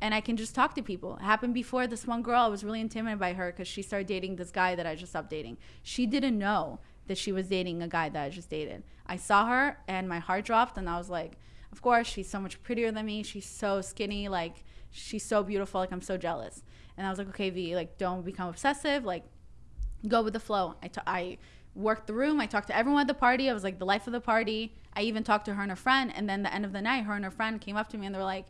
Speaker 1: and I can just talk to people. It happened before this one girl, I was really intimidated by her because she started dating this guy that I just stopped dating. She didn't know that she was dating a guy that I just dated. I saw her and my heart dropped and I was like, of course, she's so much prettier than me. She's so skinny, like she's so beautiful, like I'm so jealous. And I was like, okay, V, like don't become obsessive, like go with the flow. I ta- I worked the room. I talked to everyone at the party. I was like the life of the party. I even talked to her and her friend. And then the end of the night, her and her friend came up to me and they were like,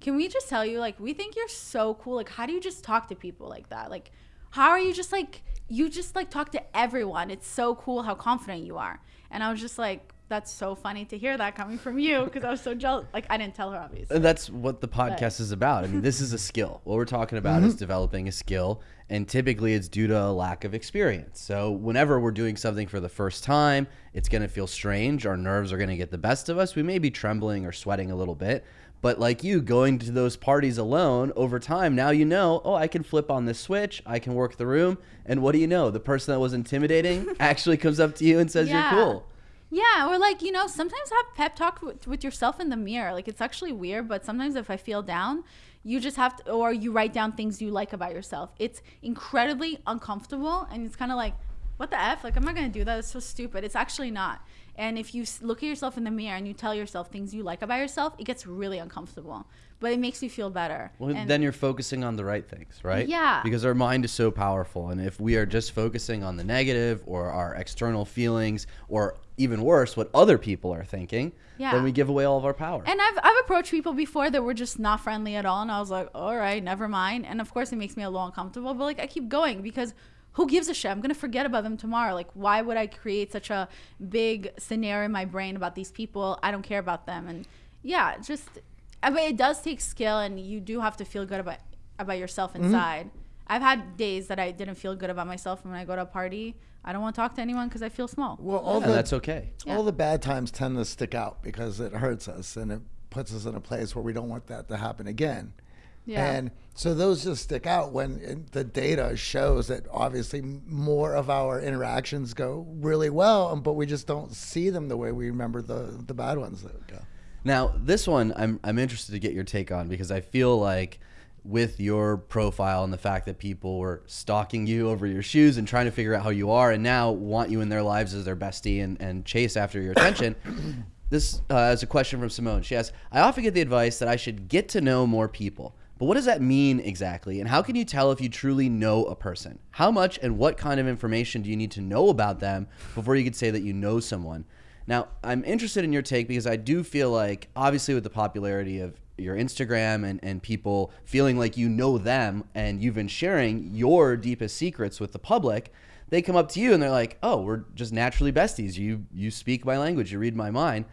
Speaker 1: "Can we just tell you, like, we think you're so cool. Like, how do you just talk to people like that? Like, how are you just like you just like talk to everyone? It's so cool how confident you are." And I was just like. That's so funny to hear that coming from you because I was so jealous. Like I didn't tell her obviously.
Speaker 2: And that's what the podcast is about. I mean, this is a skill. What we're talking about is mm-hmm. developing a skill, and typically it's due to a lack of experience. So, whenever we're doing something for the first time, it's going to feel strange. Our nerves are going to get the best of us. We may be trembling or sweating a little bit. But, like you, going to those parties alone over time, now you know, oh, I can flip on this switch, I can work the room. And what do you know? The person that was intimidating actually comes up to you and says,
Speaker 1: Yeah.
Speaker 2: You're cool.
Speaker 1: Yeah, or like you know, sometimes have pep talk with, with yourself in the mirror. Like it's actually weird, but sometimes if I feel down, you just have to, or you write down things you like about yourself. It's incredibly uncomfortable, and it's kind of like, what the f? Like I'm not gonna do that. It's so stupid. It's actually not. And if you look at yourself in the mirror and you tell yourself things you like about yourself, it gets really uncomfortable. But it makes you feel better.
Speaker 2: Well,
Speaker 1: And-
Speaker 2: then you're focusing on the right things, right?
Speaker 1: Yeah.
Speaker 2: Because our mind is so powerful. And if we are just focusing on the negative or our external feelings, or even worse, what other people are thinking,
Speaker 1: Yeah.
Speaker 2: then we give away all of our power.
Speaker 1: And I've, I've approached people before that were just not friendly at all. And I was like, all right, never mind. And of course, it makes me a little uncomfortable. But like, I keep going because who gives a shit? I'm going to forget about them tomorrow. Like, why would I create such a big scenario in my brain about these people? I don't care about them. And yeah, just, I mean, it does take skill and you do have to feel good about, about yourself mm-hmm. inside. I've had days that I didn't feel good about myself. And when I go to a party, I don't want to talk to anyone because I feel small.
Speaker 3: Well, all
Speaker 2: and
Speaker 3: the
Speaker 2: that's okay.
Speaker 3: all the bad times tend to stick out because it hurts us and it puts us in a place where we don't want that to happen again.
Speaker 1: Yeah.
Speaker 3: And so those just stick out when it- the data shows that obviously more of our interactions go really well, but we just don't see them the way we remember the, the bad ones that go.
Speaker 2: Now, this one I'm I'm interested to get your take on because I feel like with your profile and the fact that people were stalking you over your shoes and trying to figure out how you are and now want you in their lives as their bestie and, and chase after your attention. this uh, is a question from Simone. She asks, I often get the advice that I should get to know more people. But what does that mean exactly? And how can you tell if you truly know a person? How much and what kind of information do you need to know about them before you could say that you know someone? Now, I'm interested in your take because I do feel like, obviously, with the popularity of your Instagram and, and people feeling like you know them and you've been sharing your deepest secrets with the public, they come up to you and they're like, "Oh, we're just naturally besties. You you speak my language, you read my mind."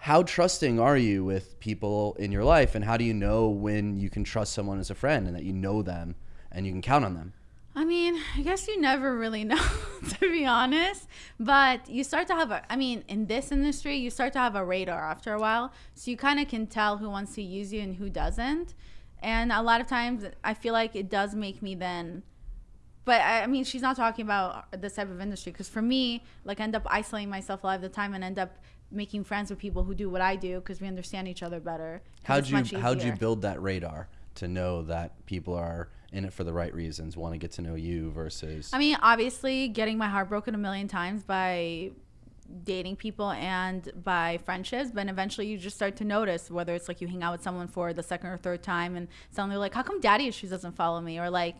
Speaker 2: How trusting are you with people in your life, and how do you know when you can trust someone as a friend and that you know them and you can count on them?
Speaker 1: I mean, I guess you never really know, to be honest. But you start to have a, I mean, in this industry, you start to have a radar after a while. So you kind of can tell who wants to use you and who doesn't. And a lot of times, I feel like it does make me then. But I mean, she's not talking about this type of industry because for me, like, end up isolating myself a lot of the time and end up making friends with people who do what I do because we understand each other better.
Speaker 2: How'd you how'd you build that radar to know that people are in it for the right reasons, want to get to know you versus
Speaker 1: I mean, obviously, getting my heart broken a million times by dating people and by friendships, but eventually you just start to notice whether it's like you hang out with someone for the second or third time and suddenly like, how come daddy issues doesn't follow me? Or like,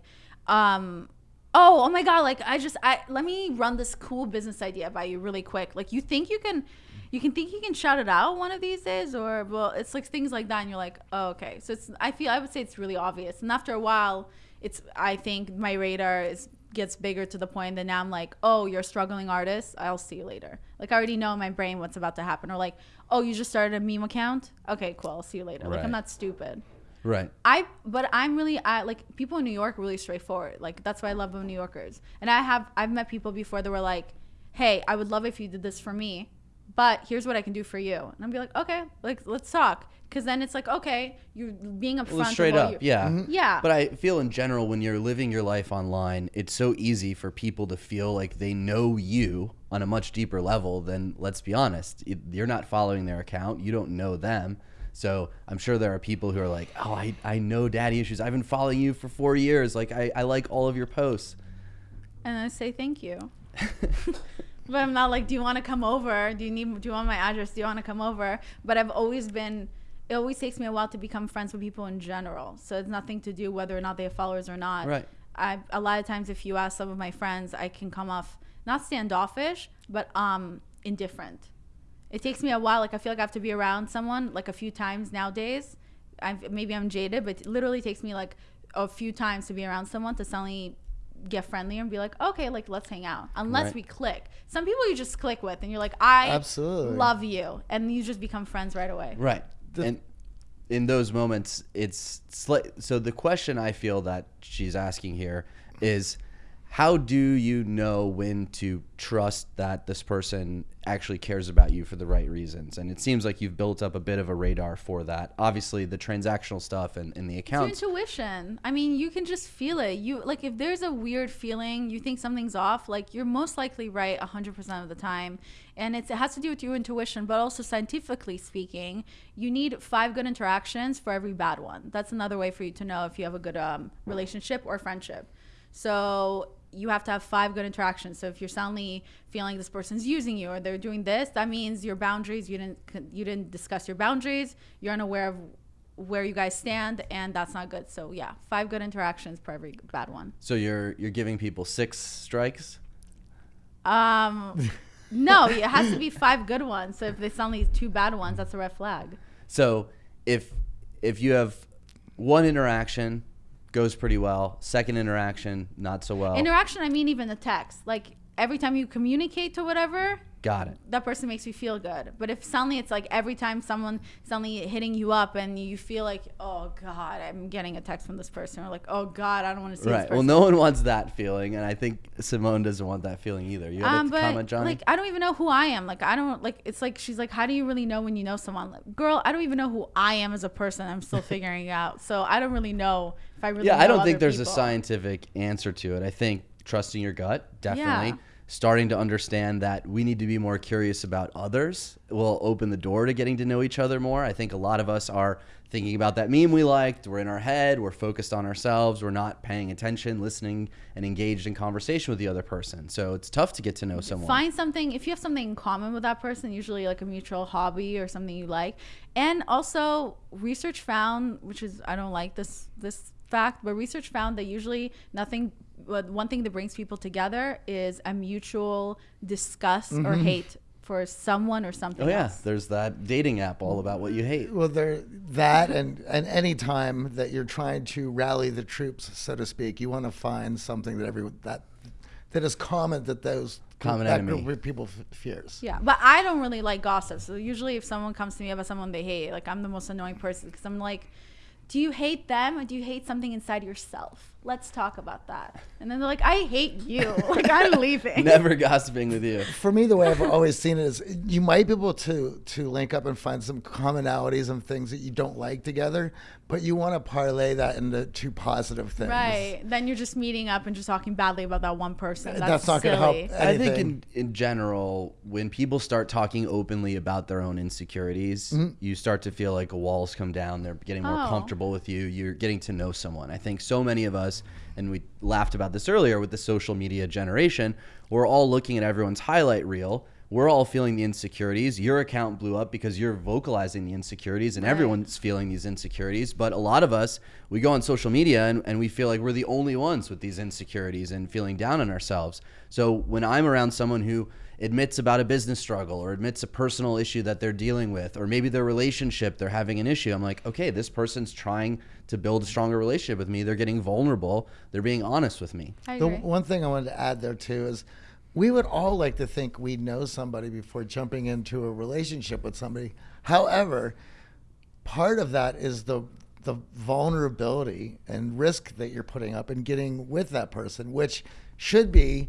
Speaker 1: um, oh, oh my God, like I just, I, let me run this cool business idea by you really quick. Like you think you can, you can think you can shout it out one of these days or, well, it's like things like that. And you're like, oh, okay. So it's, I feel, I would say it's really obvious. And after a while, it's, I think my radar is, gets bigger to the point that now I'm like, oh, you're a struggling artist. I'll see you later. Like I already know in my brain what's about to happen. Or like, oh, you just started a meme account. Okay, cool. I'll see you later. Like I'm not stupid.
Speaker 2: right.
Speaker 1: I but I'm really I like people in New York are really straightforward. Like that's why I love New Yorkers. And I have I've met people before that were like, "Hey, I would love if you did this for me, but here's what I can do for you." And I'm be like, "Okay, like let's talk." Cuz then it's like, "Okay, you're being upfront
Speaker 2: Well, straight
Speaker 1: what
Speaker 2: up,
Speaker 1: you-
Speaker 2: yeah. Mm-hmm.
Speaker 1: Yeah.
Speaker 2: But I feel in general when you're living your life online, it's so easy for people to feel like they know you on a much deeper level than, let's be honest, you're not following their account. You don't know them. So I'm sure there are people who are like, oh, I, I know daddy issues. I've been following you for four years. Like, I, I like all of your posts.
Speaker 1: And I say thank you. but I'm not like, do you want to come over? Do you need? Do you want my address? Do you want to come over? But I've always been. It always takes me a while to become friends with people in general. So it's nothing to do whether or not they have followers or not.
Speaker 2: Right.
Speaker 1: I a lot of times, if you ask some of my friends, I can come off not standoffish, but um indifferent. It takes me a while. Like I feel like I have to be around someone like a few times nowadays. I maybe I'm jaded, but it literally takes me like a few times to be around someone to suddenly get friendly and be like, okay, like let's hang out. Unless
Speaker 2: Right.
Speaker 1: we click. Some people you just click with, and you're like, I
Speaker 3: Absolutely.
Speaker 1: love you, and you just become friends right away.
Speaker 2: Right.
Speaker 3: The-
Speaker 2: and in those moments, it's sli- so the question I feel that she's asking here is how do you know when to trust that this person actually cares about you for the right reasons? And it seems like you've built up a bit of a radar for that. Obviously, the transactional stuff and, and the
Speaker 1: It's intuition. I mean, you can just feel it. You like if there's a weird feeling, you think something's off, like you're most likely right 100% of the time. And it's, it has to do with your intuition, but also scientifically speaking, you need five good interactions for every bad one. That's another way for you to know if you have a good um, relationship or friendship. So you have to have five good interactions. So if you're suddenly feeling this person's using you or they're doing this, that means your boundaries. You didn't you didn't discuss your boundaries. You're unaware of where you guys stand, and that's not good. So yeah, five good interactions per every bad one.
Speaker 2: So you're you're giving people six strikes.
Speaker 1: Um, no, it has to be five good ones. So if there's only two bad ones, that's a red flag.
Speaker 2: So if if you have one interaction goes pretty well, second interaction not so well.
Speaker 1: Interaction, I mean, even the text. Like every time you communicate to whatever,
Speaker 2: Got it.
Speaker 1: that person makes you feel good. But if suddenly it's like every time someone suddenly hitting you up and you feel like, oh God, I'm getting a text from this person, or like, oh God, I don't want to see this
Speaker 2: Right.
Speaker 1: person.
Speaker 2: Well, no one wants that feeling, and I think Simone doesn't want that feeling either. You have
Speaker 1: Um, but
Speaker 2: comment, Johnny?
Speaker 1: like I don't even know who I am. Like I don't like it's like she's like, how do you really know when you know someone? Like, girl, I don't even know who I am as a person. I'm still figuring it out. So I don't really know if I really.
Speaker 2: yeah, I don't think there's a scientific answer to it. I think trusting your gut, definitely.
Speaker 1: Yeah.
Speaker 2: Starting to understand that we need to be more curious about others will open the door to getting to know each other more. I think a lot of us are thinking about that meme we liked. We're in our head. We're focused on ourselves. We're not paying attention, listening, and engaged in conversation with the other person. So it's tough to get to know someone.
Speaker 1: Find something if you have something in common with that person, usually like a mutual hobby or something you like. And also, research found, which is I don't like this this fact, but research found that usually nothing. But one thing that brings people together is a mutual disgust or mm-hmm. hate for someone or something
Speaker 2: Oh yeah,
Speaker 1: else.
Speaker 2: there's that dating app all about what you hate.
Speaker 3: Well, there that and and any time that you're trying to rally the troops, so to speak, you want to find something that every that that is common that those
Speaker 2: Common
Speaker 3: that
Speaker 2: enemy.
Speaker 3: group of people f- fears.
Speaker 1: Yeah, but I don't really like gossip. So usually, if someone comes to me about someone they hate, like I'm the most annoying person because I'm like, "Do you hate them or do you hate something inside yourself? Let's talk about that." And then they're like, "I hate you. like I'm leaving."
Speaker 2: Never gossiping with you.
Speaker 3: For me, the way I've always seen it is you might be able to to link up and find some commonalities and things that you don't like together, but you want to parlay that into two positive things.
Speaker 1: Right. Then you're just meeting up and just talking badly about that one person. That's,
Speaker 3: That's not gonna help anything.
Speaker 2: I think in, in general, when people start talking openly about their own insecurities, mm-hmm. you start to feel like walls come down. They're getting more
Speaker 1: Oh.
Speaker 2: comfortable with you. You're getting to know someone. I think so many of us, and we laughed about this earlier with the social media generation, we're all looking at everyone's highlight reel. We're all feeling the insecurities. Your account blew up because you're vocalizing the insecurities, and everyone's feeling these insecurities. But a lot of us, we go on social media and, and we feel like we're the only ones with these insecurities and feeling down on ourselves. So when I'm around someone who admits about a business struggle or admits a personal issue that they're dealing with, or maybe their relationship, they're having an issue, I'm like, okay, this person's trying to build a stronger relationship with me. They're getting vulnerable. They're being honest with me.
Speaker 3: The one thing I wanted to add there too is we would all like to think we know somebody before jumping into a relationship with somebody. However, part of that is the the vulnerability and risk that you're putting up and getting with that person, which should be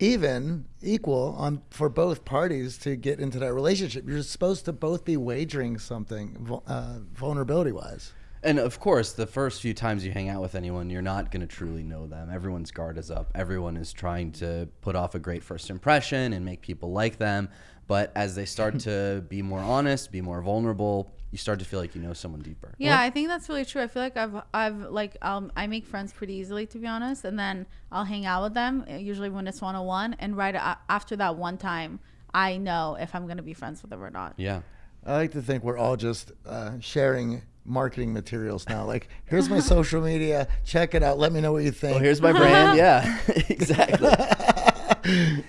Speaker 3: even equal on for both parties to get into that relationship. You're supposed to both be wagering something uh, vulnerability wise.
Speaker 2: And of course, the first few times you hang out with anyone, you're not going to truly know them. Everyone's guard is up. Everyone is trying to put off a great first impression and make people like them. But as they start to be more honest, be more vulnerable, you start to feel like you know someone deeper.
Speaker 1: Yeah, I think that's really true. I feel like I've I've like um I make friends pretty easily to be honest, and then I'll hang out with them uh, usually when it's one on one, and right after that one time, I know if I'm gonna be friends with them or not.
Speaker 2: Yeah.
Speaker 3: I like to think we're all just uh, sharing marketing materials now. Like, here's my social media. Check it out. Let me know what you think.
Speaker 2: Oh, here's my brand. Yeah, exactly.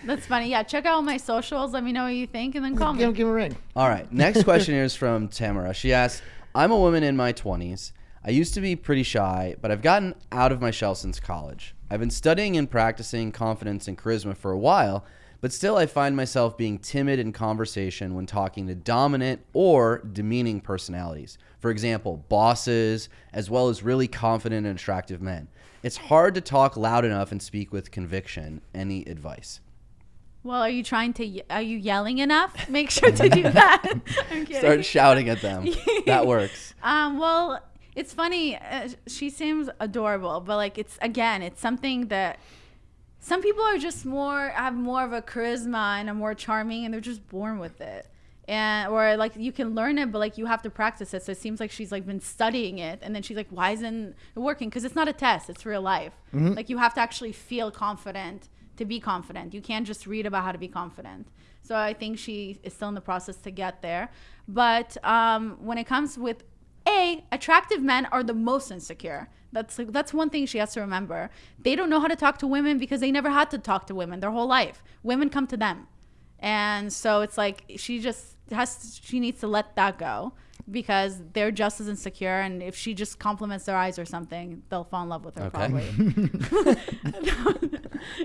Speaker 1: That's funny. Yeah, check out my socials. Let me know what you think, and then call
Speaker 3: give,
Speaker 1: me.
Speaker 3: give me a ring.
Speaker 2: All right. Next question here is from Tamara. She asks I'm a woman in my 20s. I used to be pretty shy, but I've gotten out of my shell since college. I've been studying and practicing confidence and charisma for a while, but still I find myself being timid in conversation when talking to dominant or demeaning personalities. For example, bosses, as well as really confident and attractive men. It's hard to talk loud enough and speak with conviction. Any advice?
Speaker 1: Well, are you trying to? Are you yelling enough? Make sure to do that. I'm kidding.
Speaker 2: Start shouting at them. that works.
Speaker 1: Um, well, it's funny. Uh, she seems adorable, but like it's again, it's something that some people are just more have more of a charisma and are more charming, and they're just born with it. And or like you can learn it, but like you have to practice it. So it seems like she's like been studying it, and then she's like, "Why isn't it working?" Because it's not a test; it's real life. Like you have to actually feel confident to be confident. You can't just read about how to be confident. So I think she is still in the process to get there. But um, when it comes with a attractive men are the most insecure. That's like, that's one thing she has to remember. They don't know how to talk to women because they never had to talk to women their whole life. Women come to them, and so it's like she just has she needs to let that go because they're just as insecure. And if she just compliments their eyes or something, they'll fall in love with her
Speaker 2: Okay.
Speaker 1: probably.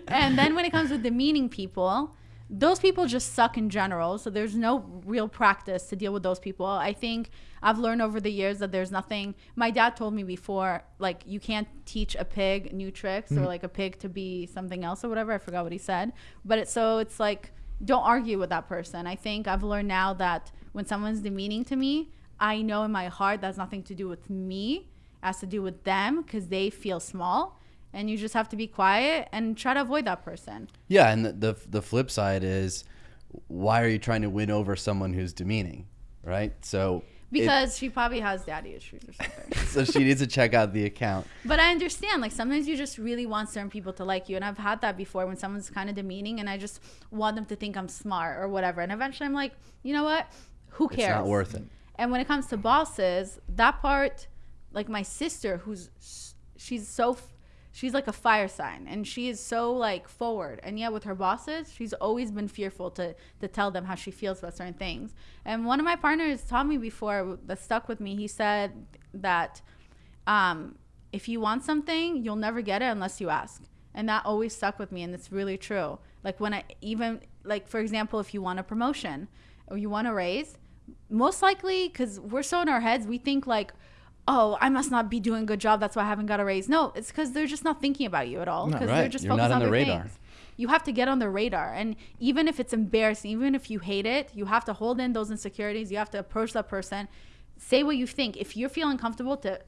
Speaker 1: and then when it comes with demeaning people, those people just suck in general. So there's no real practice to deal with those people. I think I've learned over the years that there's nothing. My dad told me before, like you can't teach a pig new tricks or mm-hmm. like a pig to be something else or whatever. I forgot what he said. But it, so it's like don't argue with that person. I think I've learned now that when someone's demeaning to me, I know in my heart that's nothing to do with me. It has to do with them because they feel small. And you just have to be quiet and try to avoid that person.
Speaker 2: Yeah, and the, the the flip side is, why are you trying to win over someone who's demeaning, right? So it-
Speaker 1: Because she probably has daddy issues or something.
Speaker 2: so she needs to check out the account.
Speaker 1: but I understand, like, sometimes you just really want certain people to like you. And I've had that before when someone's kind of demeaning and I just want them to think I'm smart or whatever. And eventually I'm like, you know what? Who cares?
Speaker 2: It's not worth it.
Speaker 1: And when it comes to bosses, that part, like my sister, who's she's so she's like a fire sign, and she is so like forward. And yet with her bosses, she's always been fearful to to tell them how she feels about certain things. And one of my partners taught me before that stuck with me. He said that um, if you want something, you'll never get it unless you ask. And that always stuck with me, and it's really true. Like when I even like for example, if you want a promotion or you want a raise, most likely because we're so in our heads, we think like, oh, I must not be doing a good job. That's why I haven't got a raise. No, it's because they're just not thinking about you at all. Because they're
Speaker 2: Right.
Speaker 1: just
Speaker 2: You're
Speaker 1: focused
Speaker 2: not on
Speaker 1: on
Speaker 2: the radar.
Speaker 1: things. You have to get on the radar, and even if it's embarrassing, even if you hate it, you have to hold in those insecurities. You have to approach that person, say what you think. If you're feeling comfortable to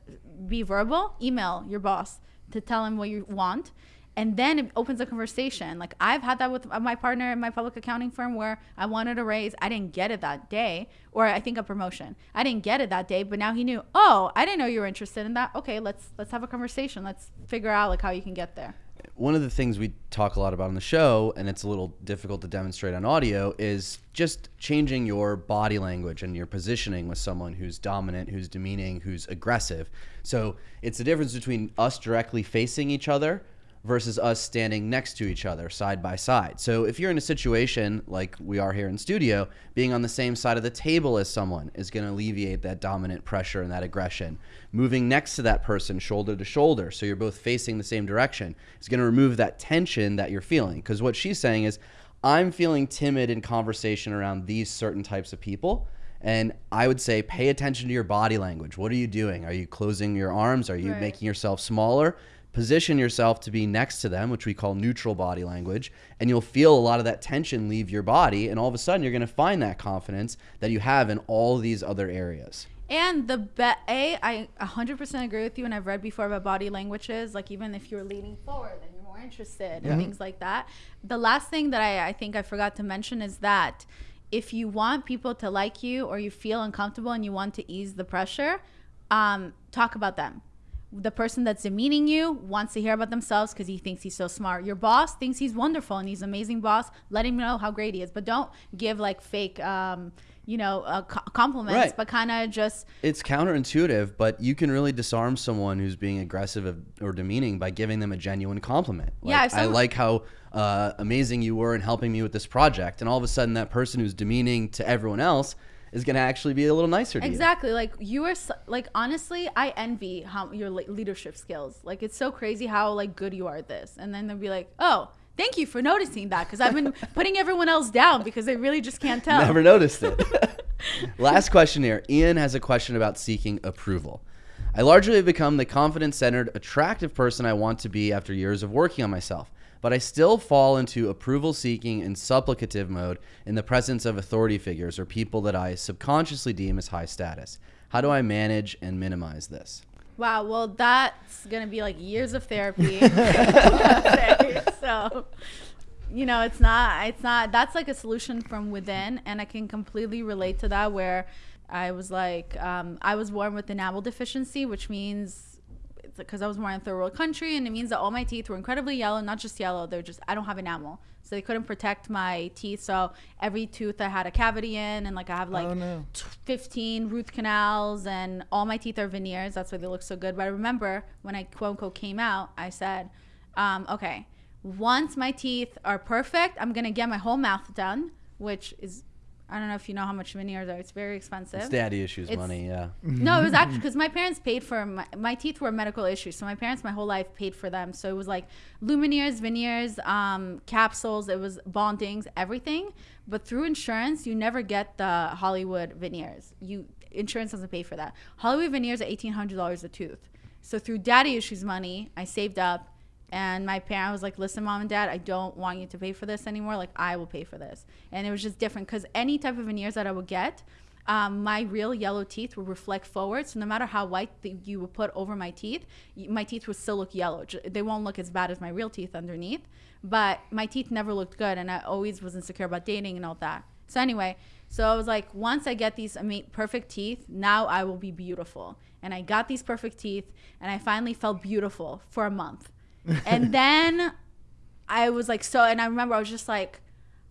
Speaker 1: be verbal, email your boss to tell him what you want and then it opens a conversation. Like I've had that with my partner in my public accounting firm where I wanted a raise, I didn't get it that day, or I think a promotion. I didn't get it that day, but now he knew. Oh, I didn't know you were interested in that. Okay, let's let's have a conversation. Let's figure out like how you can get there.
Speaker 2: one of the things we talk a lot about on the show, and it's a little difficult to demonstrate on audio, is just changing your body language and your positioning with someone who's dominant, who's demeaning, who's aggressive. So it's the difference between us directly facing each other versus us standing next to each other side by side. So if you're in a situation like we are here in studio, being on the same side of the table as someone is going to alleviate that dominant pressure and that aggression. Moving next to that person shoulder to shoulder so you're both facing the same direction is going to remove that tension that you're feeling because what she's saying is I'm feeling timid in conversation around these certain types of people. And I would say pay attention to your body language. What are you doing? Are you closing your arms? Are you
Speaker 1: Right.
Speaker 2: making yourself smaller? Position yourself to be next to them, which we call neutral body language, and you'll feel a lot of that tension leave your body. And all of a sudden, you're going to find that confidence that you have in all these other areas.
Speaker 1: And the bet, A, I 100% agree with you. And I've read before about body languages, like even if you're leaning forward and you're more interested and things like that. The last thing that I, I think I forgot to mention is that if you want people to like you or you feel uncomfortable and you want to ease the pressure, um, talk about them. The person that's demeaning you wants to hear about themselves because he thinks he's so smart. Your boss thinks he's wonderful and he's an amazing boss. Let him know how great he is, but don't give like fake, um, you know, uh, compliments.
Speaker 2: Right.
Speaker 1: But kind of just
Speaker 2: It's counterintuitive, but you can really disarm someone who's being aggressive or demeaning by giving them a genuine compliment. Like,
Speaker 1: Yeah, if
Speaker 2: I like how uh, amazing you were in helping me with this project. And all of a sudden, that person who's demeaning to everyone else is going to actually be a little nicer to you.
Speaker 1: Exactly. Like you are s- like honestly, I envy how your leadership skills. Like it's so crazy how like good you are at this. And then they'll be like, "Oh, thank you for noticing that because I've been putting everyone else down because they really just can't tell."
Speaker 2: Never noticed it. Last question here. Ian has a question about seeking approval. I largely have become the confident centered, attractive person I want to be after years of working on myself, but I still fall into approval seeking and supplicative mode in the presence of authority figures or people that I subconsciously deem as high status. How do I manage and minimize this?
Speaker 1: Wow, well, that's gonna be like years of therapy. so, you know, it's not, it's not. That's like a solution from within, and I can completely relate to that. Where I was like, um, I was born with enamel deficiency, which means because I was born in third world country, and it means that all my teeth were incredibly yellow. Not just yellow; they're just I don't have enamel, so they couldn't protect my teeth. So every tooth I had a cavity in, and like I have like
Speaker 3: Oh, no.
Speaker 1: 15 root canals, and all my teeth are veneers. That's why they look so good. But I remember when I quote unquote came out, I said, um, okay, once my teeth are perfect, I'm gonna get my whole mouth done, which is I don't know if you know how much veneers are. It's very expensive.
Speaker 2: It's daddy issues
Speaker 1: It's-
Speaker 2: money, yeah.
Speaker 1: No, it was actually because my parents paid for my, my teeth were medical issues, so my parents my whole life paid for them. So it was like lumineers, veneers, um, capsules. It was bondings, everything. But through insurance, you never get the Hollywood veneers. You insurance doesn't pay for that. Hollywood veneers are eighteen hundred dollars a tooth. So through daddy issues money, I saved up. And my parent was like, "Listen, mom and dad, I don't want you to pay for this anymore. Like, I will pay for this." And it was just different because any type of veneers that I would get, um, my real yellow teeth would reflect forward. So no matter how white you would put over my teeth, my teeth would still look yellow. They won't look as bad as my real teeth underneath, but my teeth never looked good, and I always was insecure about dating and all that. So anyway, so I was like, once I get these perfect teeth, now I will be beautiful. And I got these perfect teeth, and I finally felt beautiful for a month. And then I was like so, and I remember I was just like,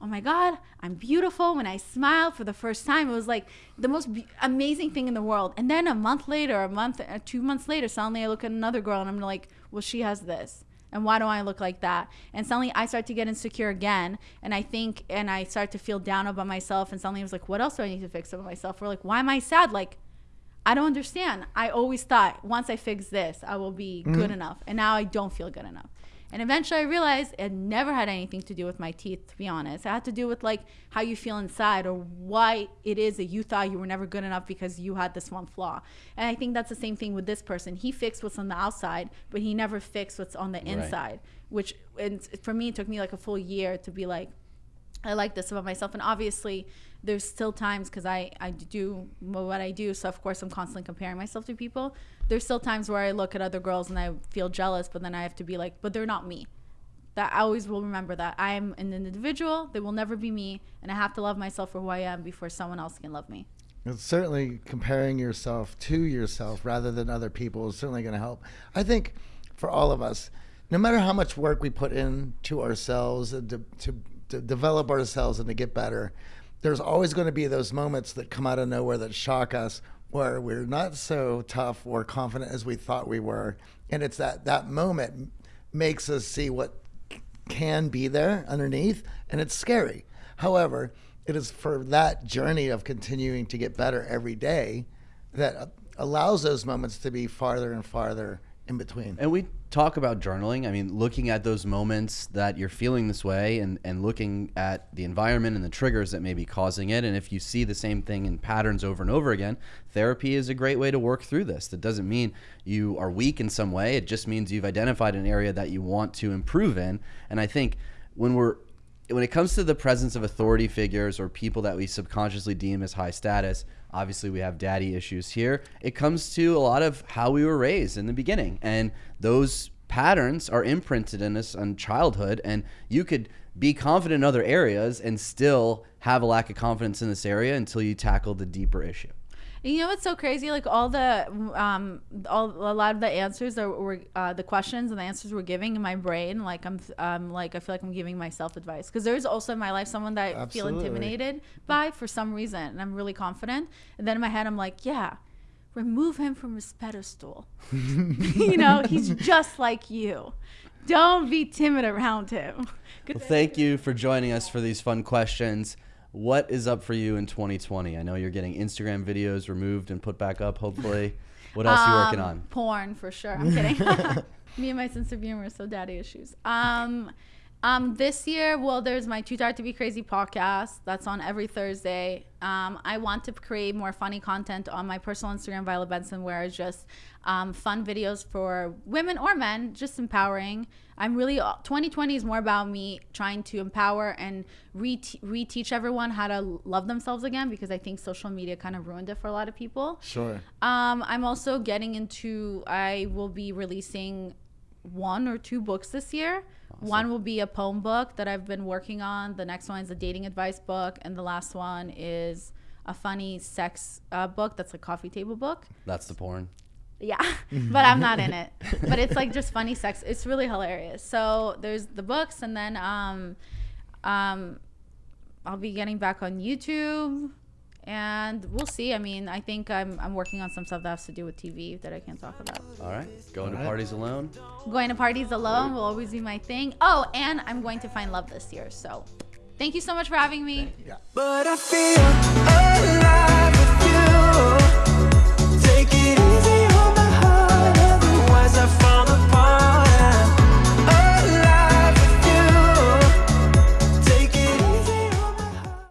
Speaker 1: oh my god, I'm beautiful. When I smiled for the first time, it was like the most be- amazing thing in the world. And then a month later, a month, uh, two months later, suddenly I look at another girl and I'm like, well, she has this. And why do I look like that? And suddenly I start to get insecure again. And I think, and I start to feel down about myself. And suddenly I was like, what else do I need to fix about myself? Or like, why am I sad? Like, I don't understand. I always thought once I fix this, I will be mm-hmm. good enough. And now I don't feel good enough. And eventually I realized it never had anything to do with my teeth, to be honest. It had to do with like how you feel inside or why it is that you thought you were never good enough because you had this one flaw. And I think that's the same thing with this person. He fixed what's on the outside, but he never fixed what's on the inside, which and for me, it took me like a full year to be like, I like this about myself. And obviously, there's still times because I, I do what I do. So, of course, I'm constantly comparing myself to people. There's still times where I look at other girls and I feel jealous, but then I have to be like, but they're not me. That I always will remember that I'm an individual. They will never be me. And I have to love myself for who I am before someone else can love me.
Speaker 3: It's certainly comparing yourself to yourself rather than other people is certainly going to help. I think for all of us, no matter how much work we put into ourselves and to, to, to develop ourselves and to get better, there's always going to be those moments that come out of nowhere that shock us where we're not so tough or confident as we thought we were. And it's that, that moment makes us see what can be there underneath, and it's scary. However, it is for that journey of continuing to get better every day that uh, allows those moments to be farther and farther in between.
Speaker 2: And we talk about journaling. I mean, looking at those moments that you're feeling this way and, and looking at the environment and the triggers that may be causing it. And if you see the same thing in patterns over and over again, therapy is a great way to work through this. That doesn't mean you are weak in some way, it just means you've identified an area that you want to improve in. And I think when we're when it comes to the presence of authority figures or people that we subconsciously deem as high status, obviously we have daddy issues here. It comes to a lot of how we were raised in the beginning. And those patterns are imprinted in us on childhood. And you could be confident in other areas and still have a lack of confidence in this area until you tackle the deeper issue.
Speaker 1: And you know what's so crazy? Like all the, um, all a lot of the answers that were, uh, the questions and the answers we're giving in my brain. Like I'm, um, like I feel like I'm giving myself advice because there's also in my life someone that I feel intimidated by for some reason, and I'm really confident. And then in my head, I'm like, yeah, remove him from his pedestal. you know, he's just like you. Don't be timid around him.
Speaker 2: Well, thank you for joining us for these fun questions. What is up for you in 2020? I know you're getting Instagram videos removed and put back up, hopefully. What else are you working
Speaker 1: Um,
Speaker 2: on?
Speaker 1: Porn for sure. I'm kidding. Me and my sense of humor, so daddy issues. Um, Um, this year, well, there's my Too Tired to Be Crazy podcast. That's on every Thursday. Um, I want to create more funny content on my personal Instagram, Violet Benson, where it's just um, fun videos for women or men, just empowering. I'm really 2020 is more about me trying to empower and re- reteach everyone how to love themselves again because I think social media kind of ruined it for a lot of people.
Speaker 3: Sure.
Speaker 1: Um, I'm also getting into. I will be releasing one or two books this year. Awesome. One will be a poem book that I've been working on. The next one is a dating advice book, and the last one is a funny sex uh, book that's a coffee table book.
Speaker 2: That's the porn.
Speaker 1: Yeah, but I'm not in it. But it's like just funny sex. It's really hilarious. So there's the books, and then um, um, I'll be getting back on YouTube and we'll see. I mean, I think I'm, I'm working on some stuff that has to do with TV that I can't talk about.
Speaker 2: All right. Going All to right. parties alone?
Speaker 1: Going to parties alone will always be my thing. Oh, and I'm going to find love this year. So thank you so much for having me.
Speaker 3: Yeah. But I feel alive with you. Take it